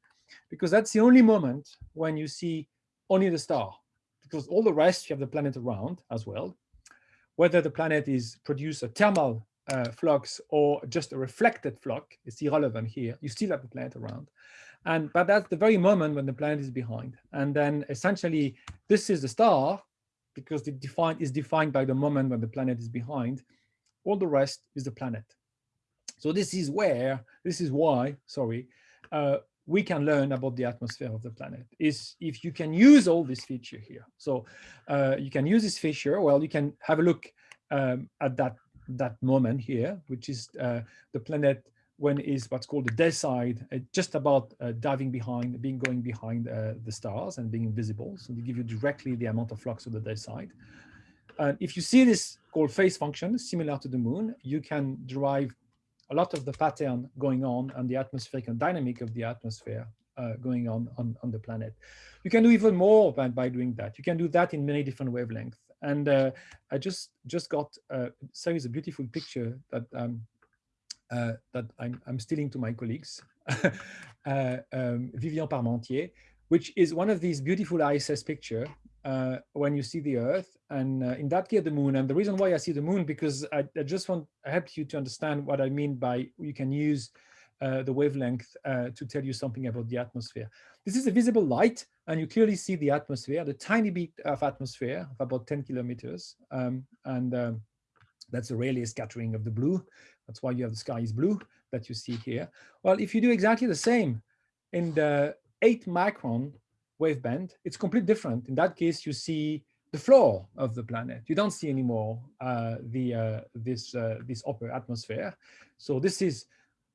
because that's the only moment when you see only the star because all the rest you have the planet around as well whether the planet is produce a thermal uh, flux or just a reflected flux, it's irrelevant here. You still have the planet around. And but that's the very moment when the planet is behind. And then essentially this is the star because it defined is defined by the moment when the planet is behind. All the rest is the planet. So this is where, this is why, sorry, uh, we can learn about the atmosphere of the planet is if you can use all this feature here. So uh, you can use this feature, well, you can have a look um, at that, that moment here, which is uh, the planet when is what's called the day side, uh, just about uh, diving behind, being going behind uh, the stars and being invisible. So they give you directly the amount of flux of the day side. And if you see this called phase function, similar to the moon, you can derive a lot of the pattern going on and the atmospheric and dynamic of the atmosphere uh, going on, on on the planet. You can do even more by, by doing that. You can do that in many different wavelengths. And uh, I just just got uh, series a beautiful picture that um, uh, that I'm, I'm stealing to my colleagues, uh, um, Vivien Parmentier, which is one of these beautiful ISS picture uh, when you see the Earth, and uh, in that case the Moon. And the reason why I see the Moon because I, I just want to help you to understand what I mean by you can use uh, the wavelength uh, to tell you something about the atmosphere. This is a visible light, and you clearly see the atmosphere, the tiny bit of atmosphere of about 10 kilometers, um, and um, that's the Rayleigh scattering of the blue. That's why you have the sky is blue that you see here. Well, if you do exactly the same in the 8 micron waveband, it's completely different. In that case, you see the floor of the planet. You don't see anymore uh, the uh, this uh, this upper atmosphere. So this is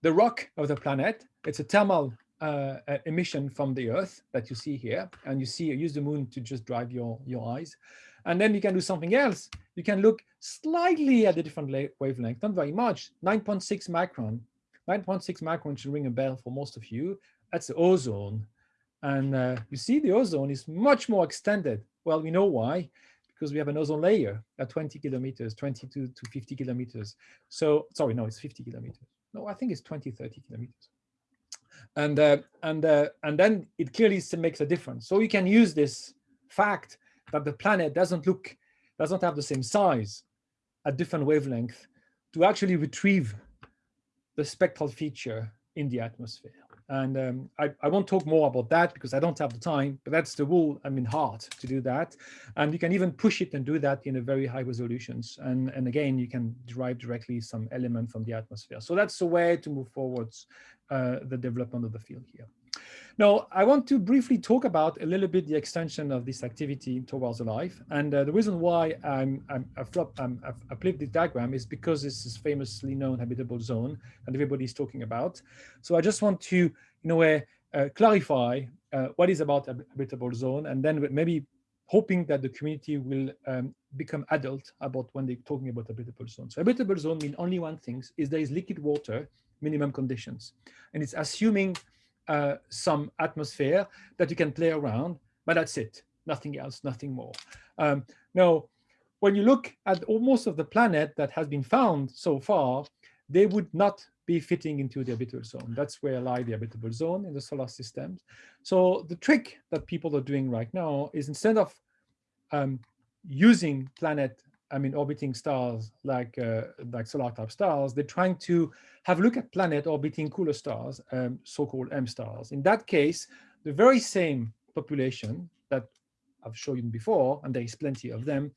the rock of the planet. It's a thermal uh, emission from the Earth that you see here, and you see use the moon to just drive your your eyes. And then you can do something else. You can look slightly at a different wavelength, not very much, 9.6 micron. 9.6 micron should ring a bell for most of you. That's the ozone. And uh, you see the ozone is much more extended. Well, we know why, because we have an ozone layer at 20 kilometers, 22 to 50 kilometers. So, sorry, no, it's 50 kilometers. No, I think it's 20, 30 kilometers. And, uh, and, uh, and then it clearly makes a difference. So you can use this fact that the planet doesn't look, doesn't have the same size at different wavelength to actually retrieve the spectral feature in the atmosphere. And um, I, I, won't talk more about that because I don't have the time, but that's the rule, I mean, hard to do that. And you can even push it and do that in a very high resolutions. And, and again, you can derive directly some element from the atmosphere. So that's the way to move forwards uh, the development of the field here. Now, I want to briefly talk about a little bit the extension of this activity towards life. And uh, the reason why I'm, I'm, I've, flop, I'm, I've, I've flipped this diagram is because this is famously known habitable zone that everybody's talking about. So I just want to, in a way, uh, clarify uh, what is about habitable zone and then maybe hoping that the community will um, become adult about when they're talking about habitable zone. So habitable zone means only one thing, is there is liquid water, minimum conditions. And it's assuming uh, some atmosphere that you can play around, but that's it, nothing else, nothing more. Um, now, when you look at almost of the planet that has been found so far, they would not be fitting into the habitable zone. That's where lie the habitable zone in the solar systems. So the trick that people are doing right now is instead of um, using planet I mean, orbiting stars like uh, like solar type stars, they're trying to have a look at planet orbiting cooler stars, um, so-called M stars. In that case, the very same population that I've shown you before, and there is plenty of them,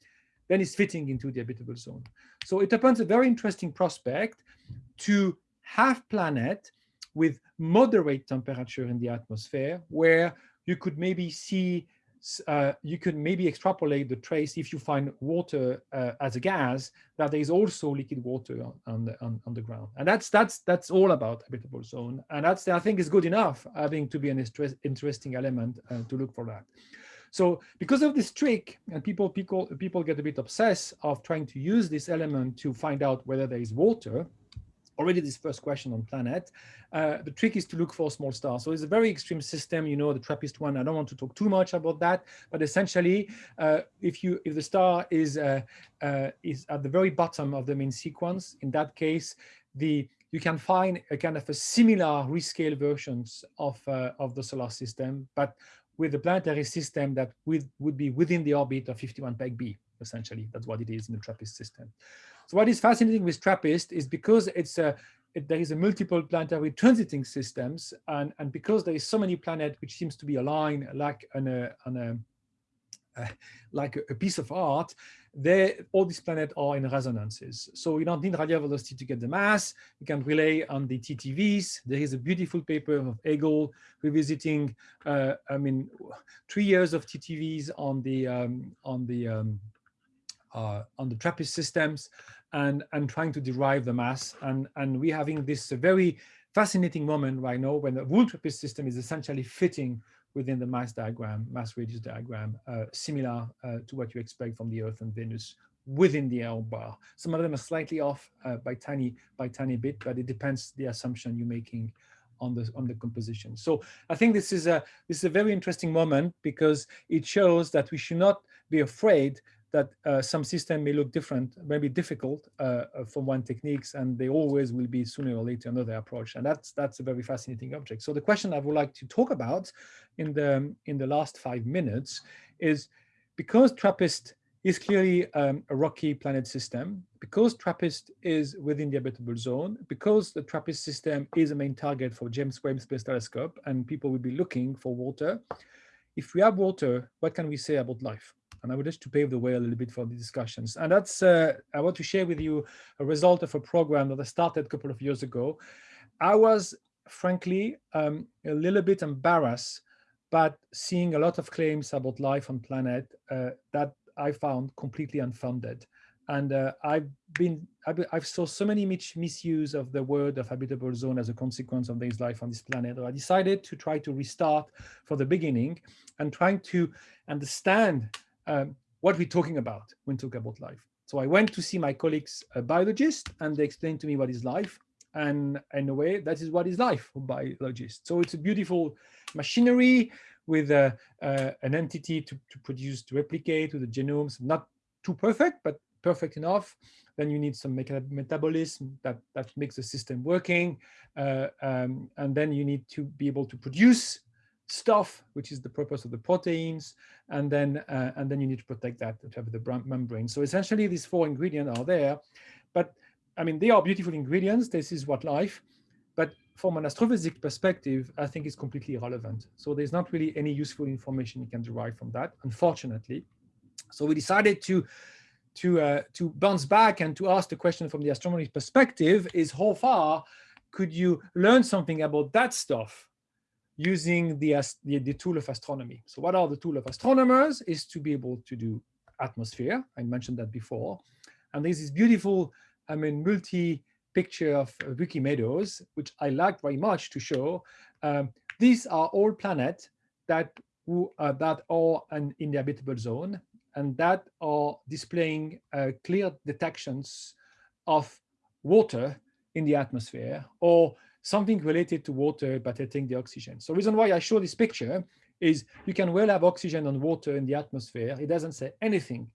then is fitting into the habitable zone. So it opens a very interesting prospect to have planet with moderate temperature in the atmosphere, where you could maybe see uh, you could maybe extrapolate the trace if you find water uh, as a gas that there is also liquid water on, the on, on, the ground. And that's that's that's all about habitable zone. And that's i think is good enough having to be an interesting element uh, to look for that. So because of this trick and people people people get a bit obsessed of trying to use this element to find out whether there is water already this first question on planet. Uh, the trick is to look for small stars. So it's a very extreme system, you know, the TRAPPIST one. I don't want to talk too much about that, but essentially, uh, if you if the star is uh, uh is at the very bottom of the main sequence, in that case, the you can find a kind of a similar rescale versions of uh, of the solar system, but with the planetary system that would, would be within the orbit of 51 Peg B, essentially. That's what it is in the TRAPPIST system. So what is fascinating with TRAPPIST is because it's a, it, there is a multiple planetary transiting systems, and, and because there is so many planets which seems to be aligned like on a, on a uh, like a, piece of art, they, all these planets are in resonances. So you don't need radial velocity to get the mass. You can rely on the TTVs. There is a beautiful paper of Agol revisiting, uh, I mean, three years of TTVs on the um, on the um, on the TRAPPIST systems and, and trying to derive the mass. And, and we're having this very fascinating moment right now when the whole TRAPPIST system is essentially fitting within the mass diagram, mass radius diagram, uh, similar uh, to what you expect from the Earth and Venus within the L bar. Some of them are slightly off uh, by tiny by tiny bit, but it depends the assumption you're making on the on the composition. So I think this is a this is a very interesting moment because it shows that we should not be afraid that uh, some system may look different, maybe difficult uh, uh, from one techniques, and they always will be sooner or later another approach. And that's that's a very fascinating object. So the question I would like to talk about in the in the last five minutes is because TRAPPIST is clearly um, a rocky planet system, because TRAPPIST is within the habitable zone, because the TRAPPIST system is a main target for James Webb Space Telescope, and people will be looking for water. If we have water, what can we say about life? And I would just to pave the way a little bit for the discussions. And that's, uh, I want to share with you a result of a program that I started a couple of years ago. I was frankly um, a little bit embarrassed, but seeing a lot of claims about life on planet uh, that I found completely unfounded. And uh, I've been, I've, I've, saw so many mis misuse of the word of habitable zone as a consequence of this life on this planet. I decided to try to restart for the beginning and trying to understand um, what we're talking about when talking about life. So I went to see my colleagues, a biologist, and they explained to me what is life. And in a way, that is what is life for biologists. So it's a beautiful machinery with a, uh, an entity to, to produce, to replicate with the genomes, not too perfect, but perfect enough. Then you need some metabolism that, that makes the system working. Uh, um, and then you need to be able to produce stuff, which is the purpose of the proteins, and then uh, and then you need to protect that to have the membrane. So essentially, these four ingredients are there, but I mean they are beautiful ingredients. This is what life, but from an astrophysics perspective, I think it's completely irrelevant. So there's not really any useful information you can derive from that, unfortunately. So we decided to to uh, to bounce back and to ask the question from the astronomy perspective: is how far could you learn something about that stuff using the, the, the, tool of astronomy. So what are the tool of astronomers is to be able to do atmosphere. I mentioned that before. And there's this beautiful, I mean, multi picture of uh, Vikki Meadows, which I like very much to show. Um, these are all planets that, who, uh, that are an, in the habitable zone and that are displaying uh, clear detections of water in the atmosphere or something related to water, but I think the oxygen. So the reason why I show this picture is you can well have oxygen and water in the atmosphere. It doesn't say anything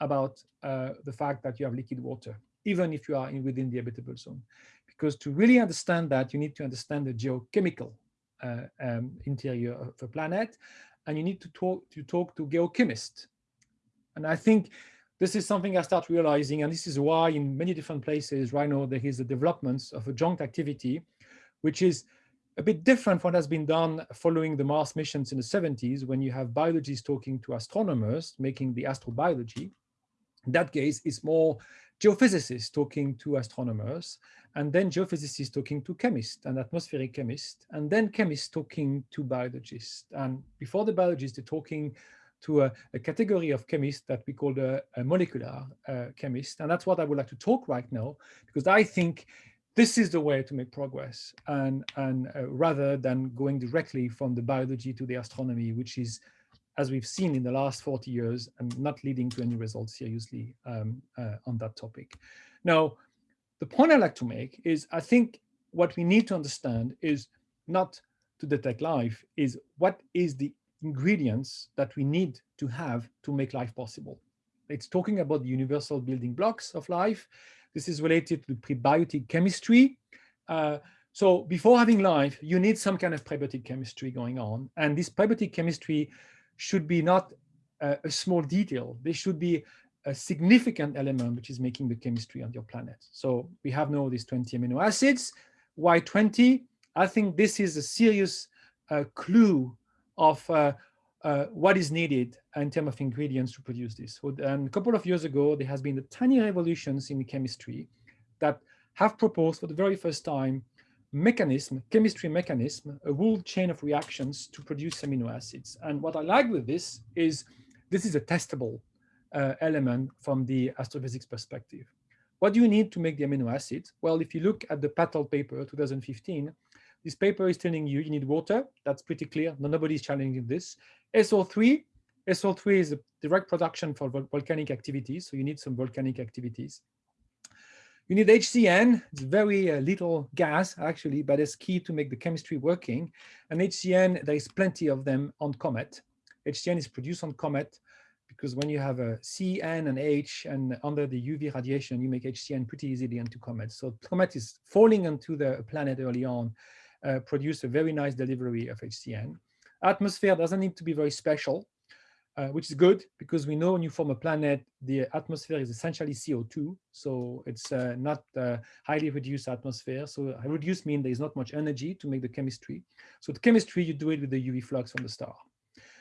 about uh, the fact that you have liquid water, even if you are in, within the habitable zone. Because to really understand that, you need to understand the geochemical uh, um, interior of the planet, and you need to talk to talk to geochemists. And I think this is something I start realizing, and this is why in many different places right now there is a development of a joint activity which is a bit different from what has been done following the Mars missions in the 70s, when you have biologists talking to astronomers, making the astrobiology. In that case, it's more geophysicists talking to astronomers, and then geophysicists talking to chemists and atmospheric chemists, and then chemists talking to biologists. And before the biologists, they're talking to a, a category of chemists that we call a molecular uh, chemist. And that's what I would like to talk right now, because I think this is the way to make progress and, and uh, rather than going directly from the biology to the astronomy, which is, as we've seen in the last 40 years, and not leading to any results seriously um, uh, on that topic. Now, the point I like to make is I think what we need to understand is not to detect life, is what is the ingredients that we need to have to make life possible. It's talking about the universal building blocks of life. This is related to prebiotic chemistry. Uh, so before having life, you need some kind of prebiotic chemistry going on. And this prebiotic chemistry should be not a, a small detail. They should be a significant element which is making the chemistry on your planet. So we have now these 20 amino acids. Why 20? I think this is a serious uh, clue of uh, uh, what is needed in terms of ingredients to produce this. And a couple of years ago, there has been tiny revolutions in chemistry that have proposed for the very first time mechanism, chemistry mechanism, a whole chain of reactions to produce amino acids. And what I like with this is this is a testable uh, element from the astrophysics perspective. What do you need to make the amino acids? Well, if you look at the Patel paper 2015, this paper is telling you you need water. That's pretty clear. Nobody is challenging this. SO3, SO3 is a direct production for volcanic activities. So you need some volcanic activities. You need HCN. It's very uh, little gas, actually, but it's key to make the chemistry working. And HCN, there is plenty of them on Comet. HCN is produced on Comet because when you have a C, N, and H, and under the UV radiation, you make HCN pretty easily into comets. So comet is falling onto the planet early on, uh, produce a very nice delivery of HCN. Atmosphere doesn't need to be very special, uh, which is good because we know when you form a planet, the atmosphere is essentially CO2. So it's uh, not uh, highly reduced atmosphere. So reduced means there is not much energy to make the chemistry. So the chemistry, you do it with the UV flux from the star.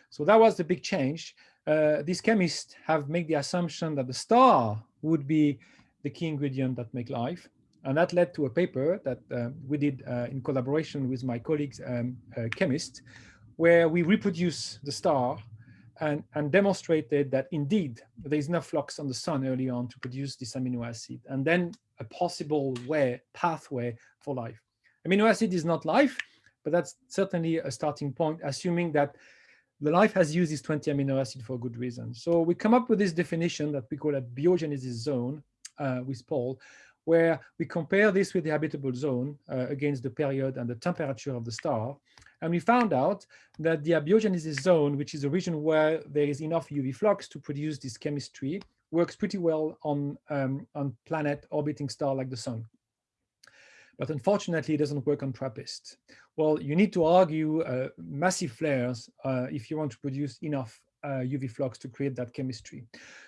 So that was the big change. Uh, these chemists have made the assumption that the star would be the key ingredient that make life. And that led to a paper that uh, we did uh, in collaboration with my colleagues, um, uh, chemists, where we reproduce the star and, and demonstrated that indeed there is enough flux on the sun early on to produce this amino acid, and then a possible way, pathway for life. Amino acid is not life, but that's certainly a starting point, assuming that the life has used this 20 amino acid for a good reason. So we come up with this definition that we call a biogenesis zone uh, with Paul, where we compare this with the habitable zone uh, against the period and the temperature of the star. And we found out that the abiogenesis zone, which is a region where there is enough UV flux to produce this chemistry, works pretty well on, um, on planet orbiting star like the sun. But unfortunately, it doesn't work on TRAPPIST. Well, you need to argue uh, massive flares uh, if you want to produce enough uh, UV flux to create that chemistry.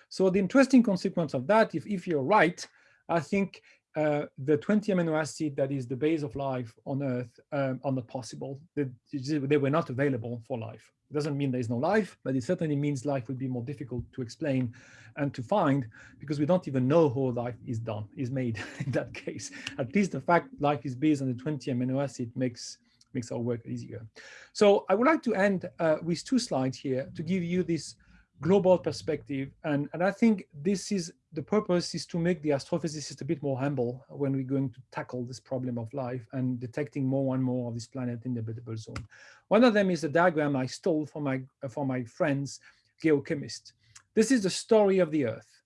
So the interesting consequence of that, if, if you're right, I think uh, the 20 amino acid that is the base of life on Earth um, are not possible. They, they, were not available for life. It doesn't mean there is no life, but it certainly means life would be more difficult to explain and to find because we don't even know how life is done, is made in that case. At least the fact life is based on the 20 amino acid makes makes our work easier. So I would like to end uh, with two slides here to give you this global perspective. And, and I think this is the purpose is to make the astrophysicist a bit more humble when we're going to tackle this problem of life and detecting more and more of this planet in the habitable zone. One of them is a diagram I stole from my, from my friends, geochemists. This is the story of the Earth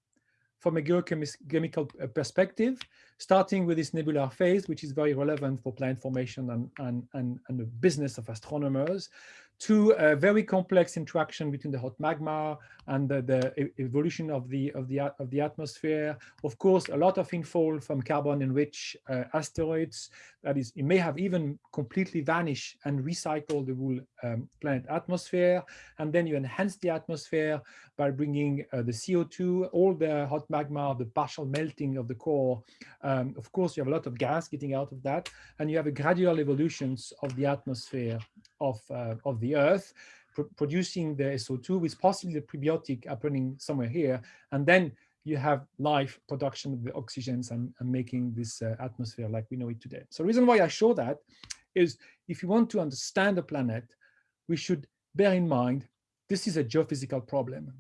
from a geochemical uh, perspective, starting with this nebular phase, which is very relevant for planet formation and, and, and, and the business of astronomers, to a very complex interaction between the hot magma and the, the, evolution of the of the of the atmosphere. Of course, a lot of infall from carbon-enriched uh, asteroids. That is, it may have even completely vanished and recycle the whole um, planet atmosphere. And then you enhance the atmosphere by bringing uh, the CO2, all the hot magma, the partial melting of the core. Um, of course, you have a lot of gas getting out of that, and you have a gradual evolutions of the atmosphere of uh, of the Earth pr producing the SO2 with possibly the prebiotic happening somewhere here. And then you have life production of the oxygens and, and making this uh, atmosphere like we know it today. So the reason why I show that is if you want to understand the planet, we should bear in mind this is a geophysical problem.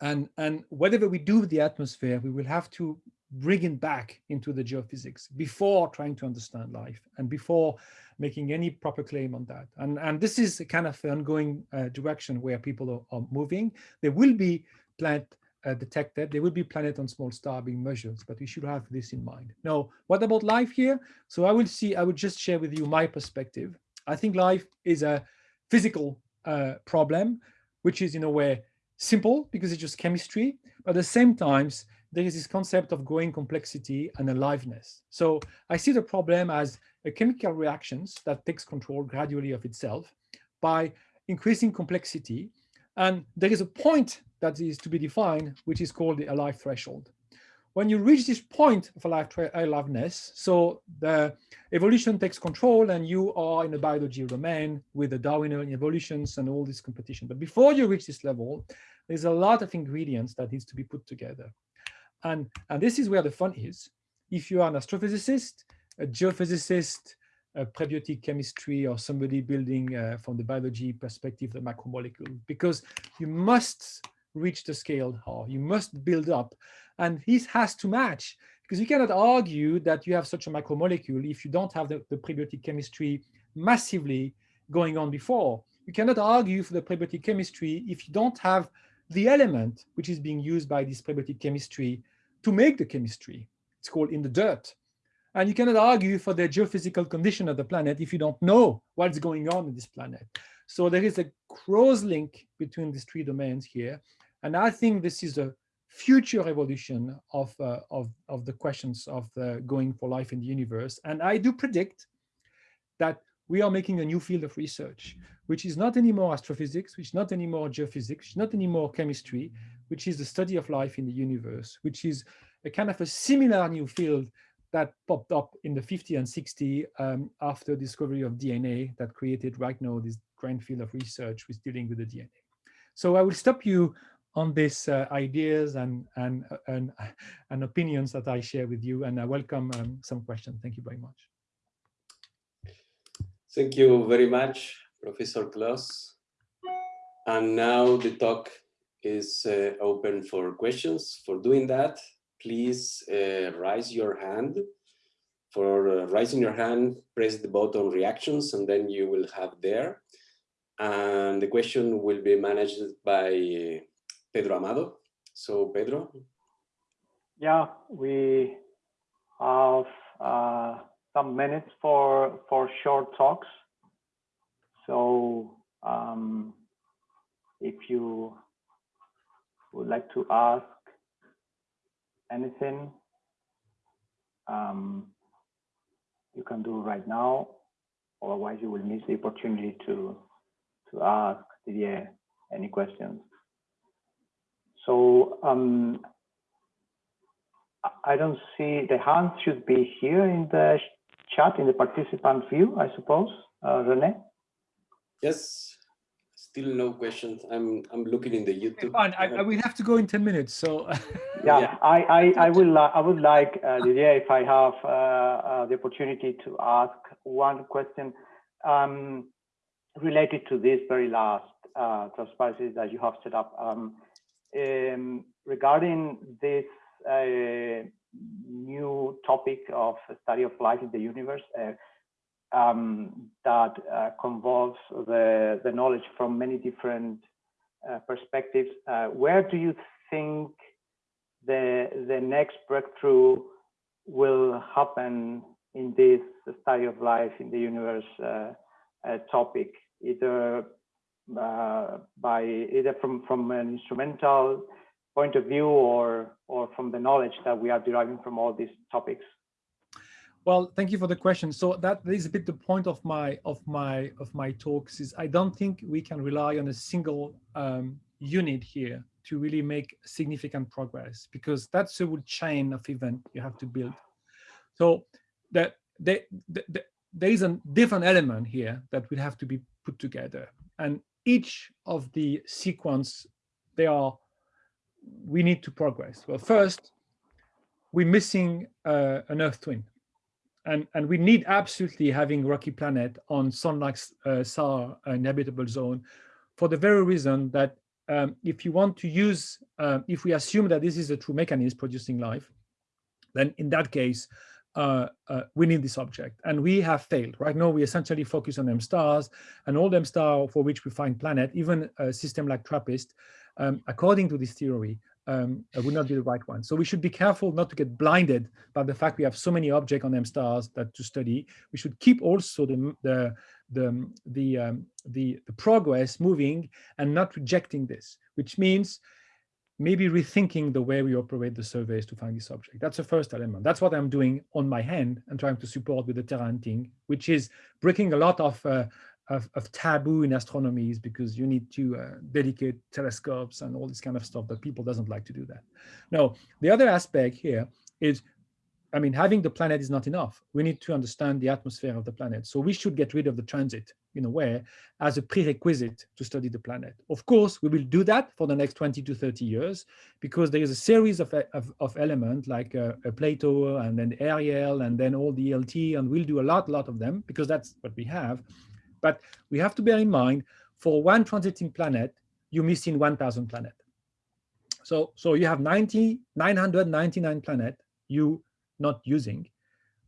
And, and whatever we do with the atmosphere, we will have to bring it back into the geophysics before trying to understand life and before making any proper claim on that. And, and this is a kind of ongoing uh, direction where people are, are, moving. There will be planet uh, detected, there will be planet on small star being measured, but we should have this in mind. Now, what about life here? So I will see, I will just share with you my perspective. I think life is a physical uh, problem, which is in a way simple because it's just chemistry, but at the same times, there is this concept of growing complexity and aliveness. So I see the problem as a chemical reactions that takes control gradually of itself by increasing complexity. And there is a point that is to be defined, which is called the alive threshold. When you reach this point of alive aliveness, so the evolution takes control and you are in a biology domain with the Darwinian evolutions and all this competition. But before you reach this level, there's a lot of ingredients that needs to be put together. And, and this is where the fun is. If you are an astrophysicist, a geophysicist, a prebiotic chemistry, or somebody building uh, from the biology perspective the macromolecule, because you must reach the scale or you must build up. And this has to match because you cannot argue that you have such a macromolecule if you don't have the, the prebiotic chemistry massively going on before. You cannot argue for the prebiotic chemistry if you don't have the element which is being used by this prebiotic chemistry to make the chemistry. It's called in the dirt. And you cannot argue for the geophysical condition of the planet if you don't know what's going on in this planet. So there is a cross link between these three domains here. And I think this is a future evolution of, uh, of, of the questions of the going for life in the universe. And I do predict that we are making a new field of research, which is not anymore astrophysics, which is not anymore geophysics, not anymore chemistry, which is the study of life in the universe, which is a kind of a similar new field that popped up in the 50 and 60 um, after discovery of DNA that created right now this grand field of research with dealing with the DNA. So I will stop you on these uh, ideas and, and, and, and, opinions that I share with you. And I welcome um, some questions. Thank you very much. Thank you very much, Professor Queloz. And now the talk is uh, open for questions. For doing that, please uh, raise your hand. For uh, raising your hand, press the button reactions and then you will have there. And the question will be managed by Pedro Amado. So Pedro. Yeah, we have uh, some minutes for for short talks. So um, if you would like to ask anything, um, you can do right now. Otherwise, you will miss the opportunity to to ask Didier any questions. So um, I don't see the hands should be here in the chat in the participant view, I suppose, uh, Rene. Yes, still no questions. I'm I'm looking in the YouTube. Fine, I, I will have to go in ten minutes. So yeah, yeah, I I I will uh, I would like uh, Didier if I have uh, uh, the opportunity to ask one question um, related to this very last uh, transparency that you have set up. Um, um, regarding this uh, new topic of study of life in the universe uh, um, that uh, convolves the, the knowledge from many different uh, perspectives, uh, where do you think the, the next breakthrough will happen in this study of life in the universe uh, topic, either uh, by either from, from an instrumental point of view or, or from the knowledge that we are deriving from all these topics? Well, thank you for the question. So that is a bit the point of my of my of my talks is I don't think we can rely on a single um, unit here to really make significant progress because that's a whole chain of event you have to build. So that there is a different element here that will have to be put together. And each of the sequence, they are, we need to progress. Well, first, we're missing uh, an Earth twin. And, and we need absolutely having rocky planet on sun-like uh, SAR inhabitable zone for the very reason that um, if you want to use, uh, if we assume that this is a true mechanism producing life, then in that case, uh, uh, winning this object. And we have failed. Right now, we essentially focus on M stars and all them stars for which we find planet, even a system like TRAPPIST, um, according to this theory, um, would not be the right one. So we should be careful not to get blinded by the fact we have so many objects on M stars that to study. We should keep also the the the the, um, the, the progress moving and not rejecting this, which means maybe rethinking the way we operate the surveys to find this object. That's the first element. That's what I'm doing on my hand and trying to support with the Terra hunting, which is breaking a lot of, uh, of, of, taboo in astronomy is because you need to uh, dedicate telescopes and all this kind of stuff that people doesn't like to do that. Now, the other aspect here is I mean, having the planet is not enough. We need to understand the atmosphere of the planet. So we should get rid of the transit in a way as a prerequisite to study the planet. Of course, we will do that for the next 20 to 30 years because there is a series of, of, of elements like uh, Plato and then Ariel and then all the LT and we'll do a lot, lot of them because that's what we have. But we have to bear in mind for one transiting planet, you're missing 1,000 planet. So, so you have 90, 999 planet, you not using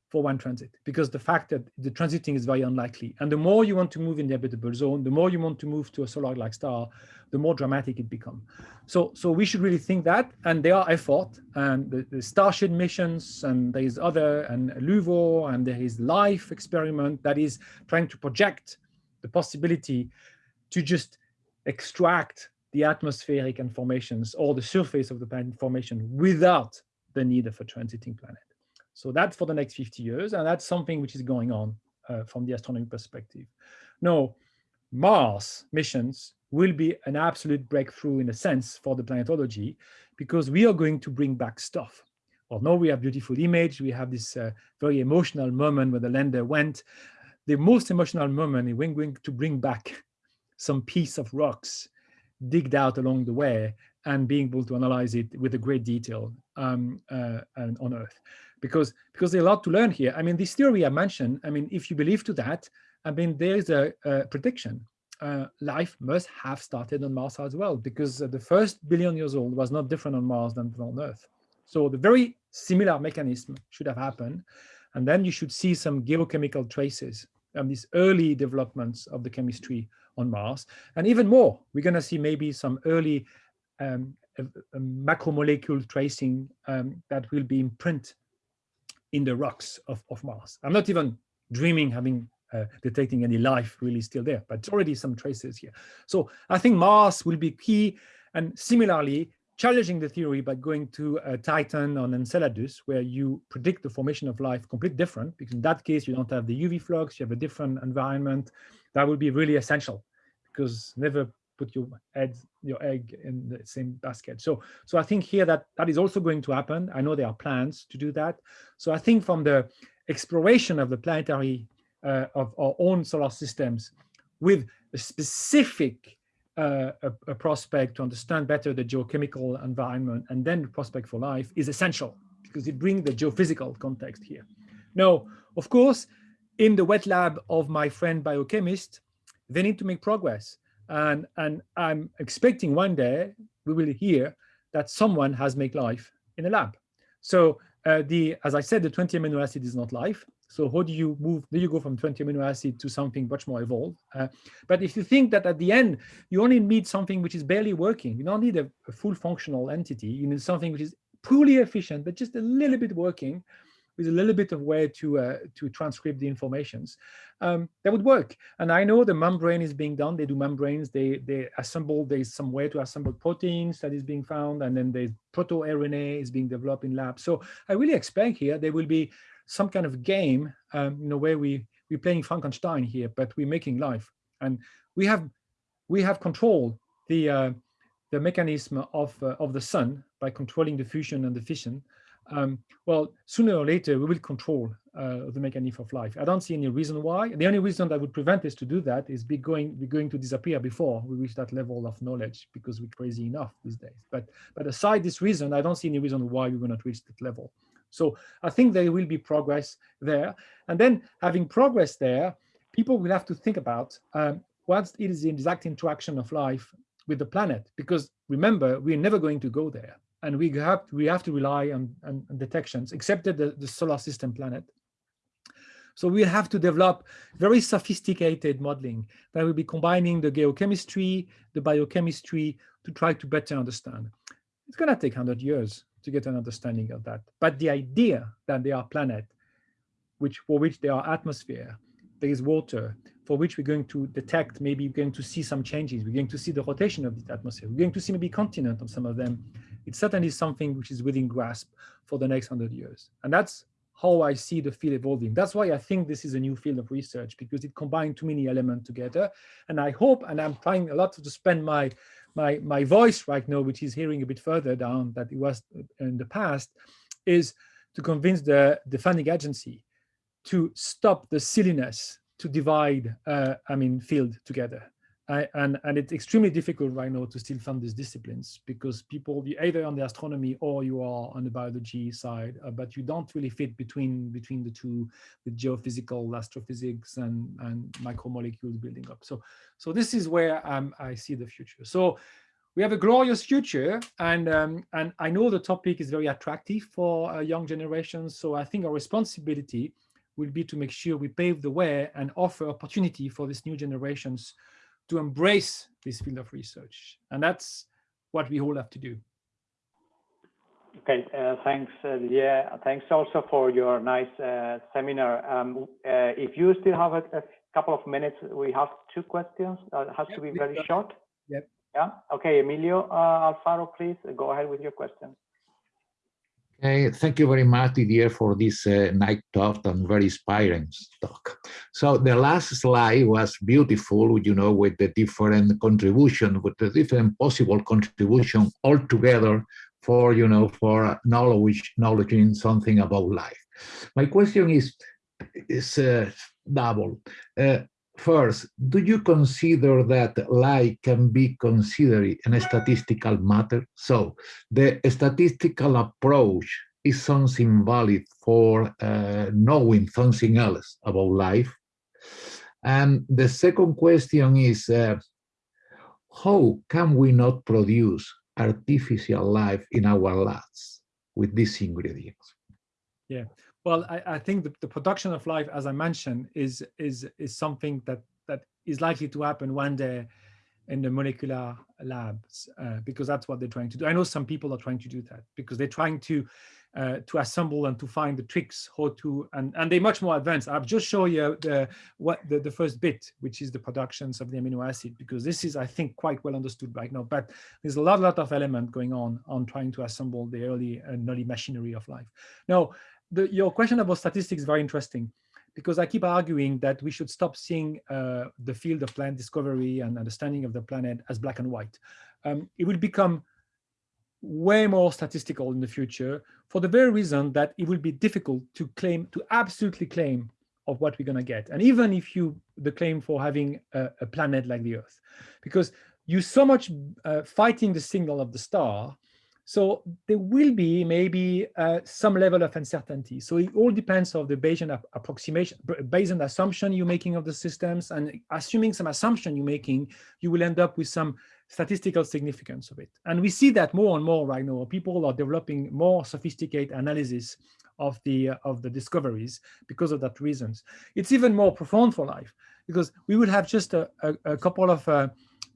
for one transit because the fact that the transiting is very unlikely. And the more you want to move in the habitable zone, the more you want to move to a solar-like star, the more dramatic it becomes. So, so we should really think that, and there are effort, and the, the Starship missions, and there is other, and LUVO, and there is LIFE experiment that is trying to project the possibility to just extract the atmospheric informations or the surface of the planet formation without the need of a transiting planet. So that's for the next 50 years, and that's something which is going on uh, from the astronomy perspective. Now, Mars missions will be an absolute breakthrough in a sense for the planetology because we are going to bring back stuff. Well, now we have beautiful image. We have this uh, very emotional moment where the lander went. The most emotional moment is when we're going to bring back some piece of rocks digged out along the way and being able to analyze it with a great detail um, uh, on Earth. Because, because there's a lot to learn here. I mean, this theory I mentioned, I mean, if you believe to that, I mean, there is a, a prediction. Uh, life must have started on Mars as well, because uh, the first billion years old was not different on Mars than on Earth. So the very similar mechanism should have happened. And then you should see some geochemical traces and these early developments of the chemistry on Mars. And even more, we're going to see maybe some early um, macromolecule tracing um, that will be imprint in the rocks of, of Mars. I'm not even dreaming having uh, detecting any life really still there, but already some traces here. So I think Mars will be key and similarly challenging the theory by going to uh, Titan on Enceladus, where you predict the formation of life completely different, because in that case, you don't have the UV flux, you have a different environment. That would be really essential, because never put your egg, your egg in the same basket. So, so I think here that that is also going to happen. I know there are plans to do that. So I think from the exploration of the planetary uh, of our own solar systems with a specific uh, a, a, prospect to understand better the geochemical environment and then the prospect for life is essential because it brings the geophysical context here. Now, of course, in the wet lab of my friend biochemist, they need to make progress. And, and I'm expecting one day we will hear that someone has made life in a lab. So uh, the, as I said, the 20 amino acid is not life. So how do you move, do you go from 20 amino acid to something much more evolved? Uh, but if you think that at the end, you only need something which is barely working, you don't need a, a full functional entity, you need something which is poorly efficient, but just a little bit working, with a little bit of way to uh, to transcribe the informations, um, that would work. And I know the membrane is being done. They do membranes. They they assemble. There's some way to assemble proteins that is being found, and then the proto RNA is being developed in labs. So I really expect here there will be some kind of game, um, in a way we we're playing Frankenstein here, but we're making life, and we have we have control the uh, the mechanism of uh, of the sun by controlling the fusion and the fission. Um, well, sooner or later we will control uh, the mechanism of life. I don't see any reason why. The only reason that would prevent us to do that is be going we're going to disappear before we reach that level of knowledge because we're crazy enough these days. But but aside this reason, I don't see any reason why we will not reach that level. So I think there will be progress there. And then having progress there, people will have to think about um, what is the exact interaction of life with the planet. Because remember, we're never going to go there. And we have, we have to rely on, on, on detections, except the, the solar system planet. So we'll have to develop very sophisticated modeling that will be combining the geochemistry, the biochemistry to try to better understand. It's going to take 100 years to get an understanding of that. But the idea that there are planets which for which there are atmosphere, there is water, for which we're going to detect, maybe we're going to see some changes. We're going to see the rotation of the atmosphere. We're going to see maybe continent on some of them. It's certainly something which is within grasp for the next hundred years. And that's how I see the field evolving. That's why I think this is a new field of research because it combines too many elements together. And I hope, and I'm trying a lot to spend my my, my voice right now, which is hearing a bit further down that it was in the past, is to convince the, the funding agency to stop the silliness to divide, uh, I mean, field together. I, and, and it's extremely difficult right now to still fund these disciplines because people, you either on the astronomy or you are on the biology side, uh, but you don't really fit between between the two with geophysical, astrophysics, and, and micromolecules building up. So, so this is where um, I see the future. So we have a glorious future, and um, and I know the topic is very attractive for uh, young generations. So I think our responsibility will be to make sure we pave the way and offer opportunity for these new generations to embrace this field of research. And that's what we all have to do. Okay, uh, thanks, uh, yeah. Thanks also for your nice uh, seminar. Um, uh, if you still have a, a, couple of minutes, we have two questions. Uh, it has yep, to be very short. Yep. Yeah. Okay, Emilio uh, Alfaro, please go ahead with your question. Okay, thank you very much, Didier, for this uh, night talk and very inspiring talk. So the last slide was beautiful, you know, with the different contribution, with the different possible contribution all together for, you know, for knowledge, knowledging something about life. My question is, is uh, double. Uh, First, do you consider that lie can be considered a statistical matter? So the statistical approach is something valid for uh, knowing something else about life. And the second question is, uh, how can we not produce artificial life in our labs with these ingredients? Yeah, well, I, I think the, the, production of life, as I mentioned, is is is something that that is likely to happen one day in the molecular labs uh, because that's what they're trying to do. I know some people are trying to do that because they're trying to uh, to assemble and to find the tricks how to and and they're much more advanced. I've just show you the what the, the first bit, which is the productions of the amino acid, because this is I think quite well understood right now. But there's a lot lot of element going on on trying to assemble the early uh, early machinery of life. Now the, your question about statistics is very interesting because I keep arguing that we should stop seeing uh, the field of planet discovery and understanding of the planet as black and white. Um, it will become way more statistical in the future for the very reason that it will be difficult to claim, to absolutely claim of what we're going to get. And even if you, the claim for having a, a planet like the Earth, because you so much uh, fighting the signal of the star so there will be maybe uh, some level of uncertainty. So it all depends on the Bayesian approximation, Bayesian assumption you're making of the systems and assuming some assumption you're making, you will end up with some statistical significance of it. And we see that more and more right now. People are developing more sophisticated analysis of the uh, of the discoveries because of that reasons. It's even more profound for life because we would have just a, a, a couple of uh,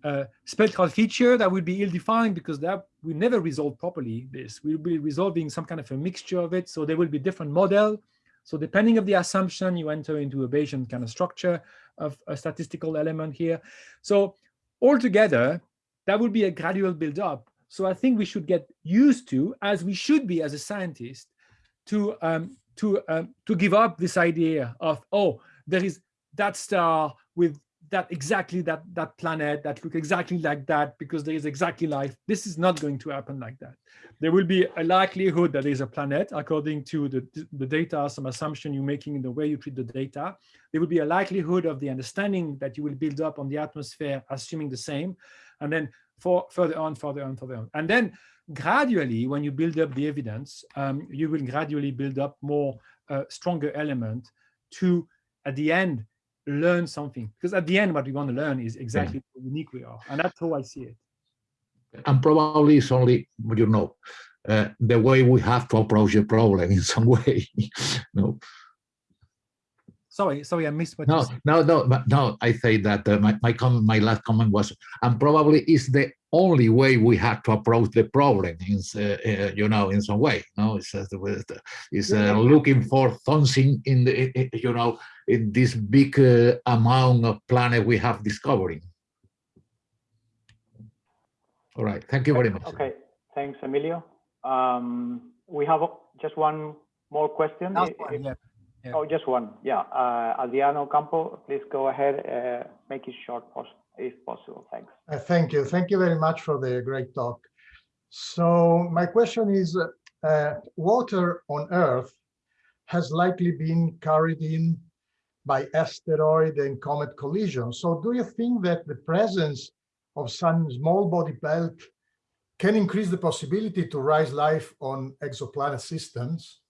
uh, spectral feature that would be ill-defined because that we never resolve properly this. We'll be resolving some kind of a mixture of it. So there will be different model. So depending of the assumption, you enter into a Bayesian kind of structure of a statistical element here. So altogether, that would be a gradual build-up. So I think we should get used to, as we should be as a scientist, to um, to um, to give up this idea of oh, there is that star with that exactly that that planet that look exactly like that because there is exactly life. This is not going to happen like that. There will be a likelihood that there is a planet according to the the data some assumption you're making in the way you treat the data. There will be a likelihood of the understanding that you will build up on the atmosphere assuming the same and then for further on further on further on. And then gradually when you build up the evidence um, you will gradually build up more uh, stronger element to at the end learn something. Because at the end what we want to learn is exactly yeah. how unique we are and that's how i see it. And probably it's only you know uh, the way we have to approach the problem in some way no sorry sorry i missed what no no no but no i say that uh, my my comment my last comment was and probably is the only way we have to approach the problem in uh, uh, you know in some way no it's uh, it's uh, looking for something in the you know in this big uh, amount of planet we have discovering all right thank you very much okay thanks emilio um, we have just one more question one, yeah. Yeah. Oh, just one. Yeah. Uh, Adriano Campo, please go ahead. Uh, make it short if possible. Thanks. Uh, thank you. Thank you very much for the great talk. So my question is, uh, water on Earth has likely been carried in by asteroid and comet collision. So do you think that the presence of some small body belt can increase the possibility to rise life on exoplanet systems?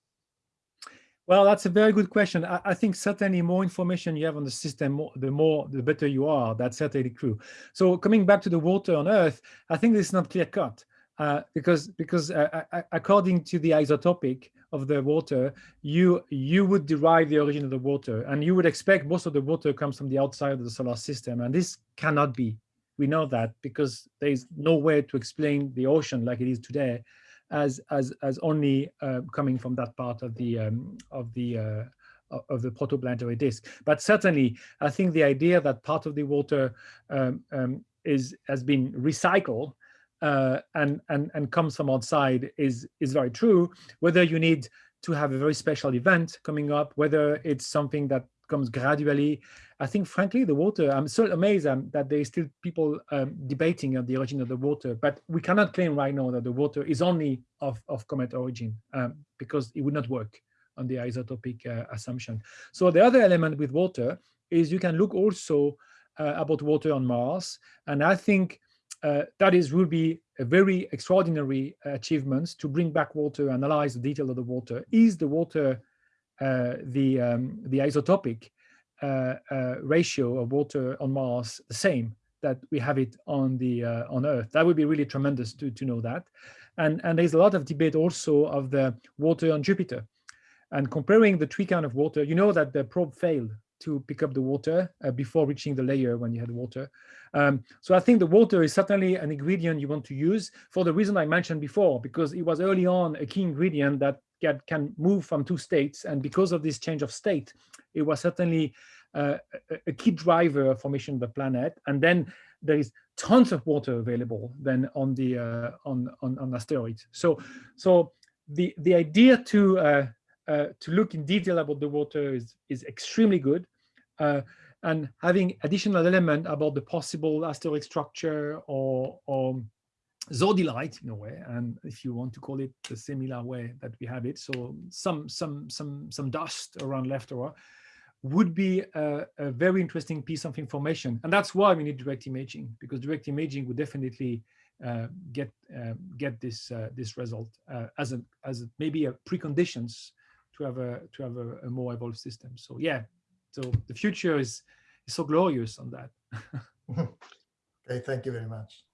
Well, that's a very good question. I, I, think certainly more information you have on the system, more, the more, the better you are. That's certainly true. So coming back to the water on Earth, I think this is not clear cut uh, because because uh, according to the isotopic of the water, you you would derive the origin of the water, and you would expect most of the water comes from the outside of the solar system, and this cannot be. We know that because there is no way to explain the ocean like it is today as as as only uh, coming from that part of the um, of the uh, of the protoplanetary disk. But certainly, I think the idea that part of the water um, um, is has been recycled uh, and and and comes from outside is is very true. Whether you need to have a very special event coming up, whether it's something that comes gradually. I think, frankly, the water, I'm so amazed um, that there is still people um, debating on the origin of the water, but we cannot claim right now that the water is only of, of comet origin um, because it would not work on the isotopic uh, assumption. So the other element with water is you can look also uh, about water on Mars. And I think uh, that is will be a very extraordinary achievements to bring back water, analyze the detail of the water. Is the water the um, the isotopic uh, uh, ratio of water on Mars the same that we have it on the on Earth? That would be really tremendous to to know that. And and there's a lot of debate also of the water on Jupiter, and comparing the three kind of water. You know that the probe failed to pick up the water uh, before reaching the layer when you had water. Um, so I think the water is certainly an ingredient you want to use for the reason I mentioned before, because it was early on a key ingredient that get, can move from two states. And because of this change of state, it was certainly uh, a, key driver formation of the planet. And then there is tons of water available then on the uh, on, on, on asteroids. So so the the idea to uh, uh, to look in detail about the water is is extremely good. Uh, and having additional element about the possible asteroid structure or, or zodilite in a way, and if you want to call it the similar way that we have it, so some some some some dust around leftover would be a, a, very interesting piece of information, and that's why we need direct imaging because direct imaging would definitely uh, get uh, get this uh, this result uh, as a as a, maybe a preconditions to have a to have a, a more evolved system. So yeah, so the future is, is so glorious on that. okay, thank you very much.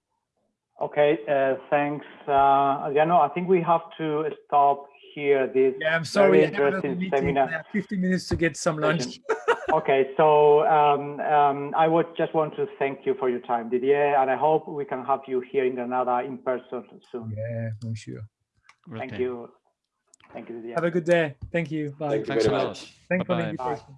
Okay, uh, thanks, uh, Adriano. I think we have to stop here. This yeah, I'm sorry. interesting seminar. 15 minutes to get some lunch. okay, so um, um, I would just want to thank you for your time, Didier, and I hope we can have you here in Granada in person soon. Yeah, I'm sure. Thank you. Thank you, Didier. Have a good day. Thank you. Bye. Thank you Thanks very a lot. much. Thanks for the Bye-bye. invitation.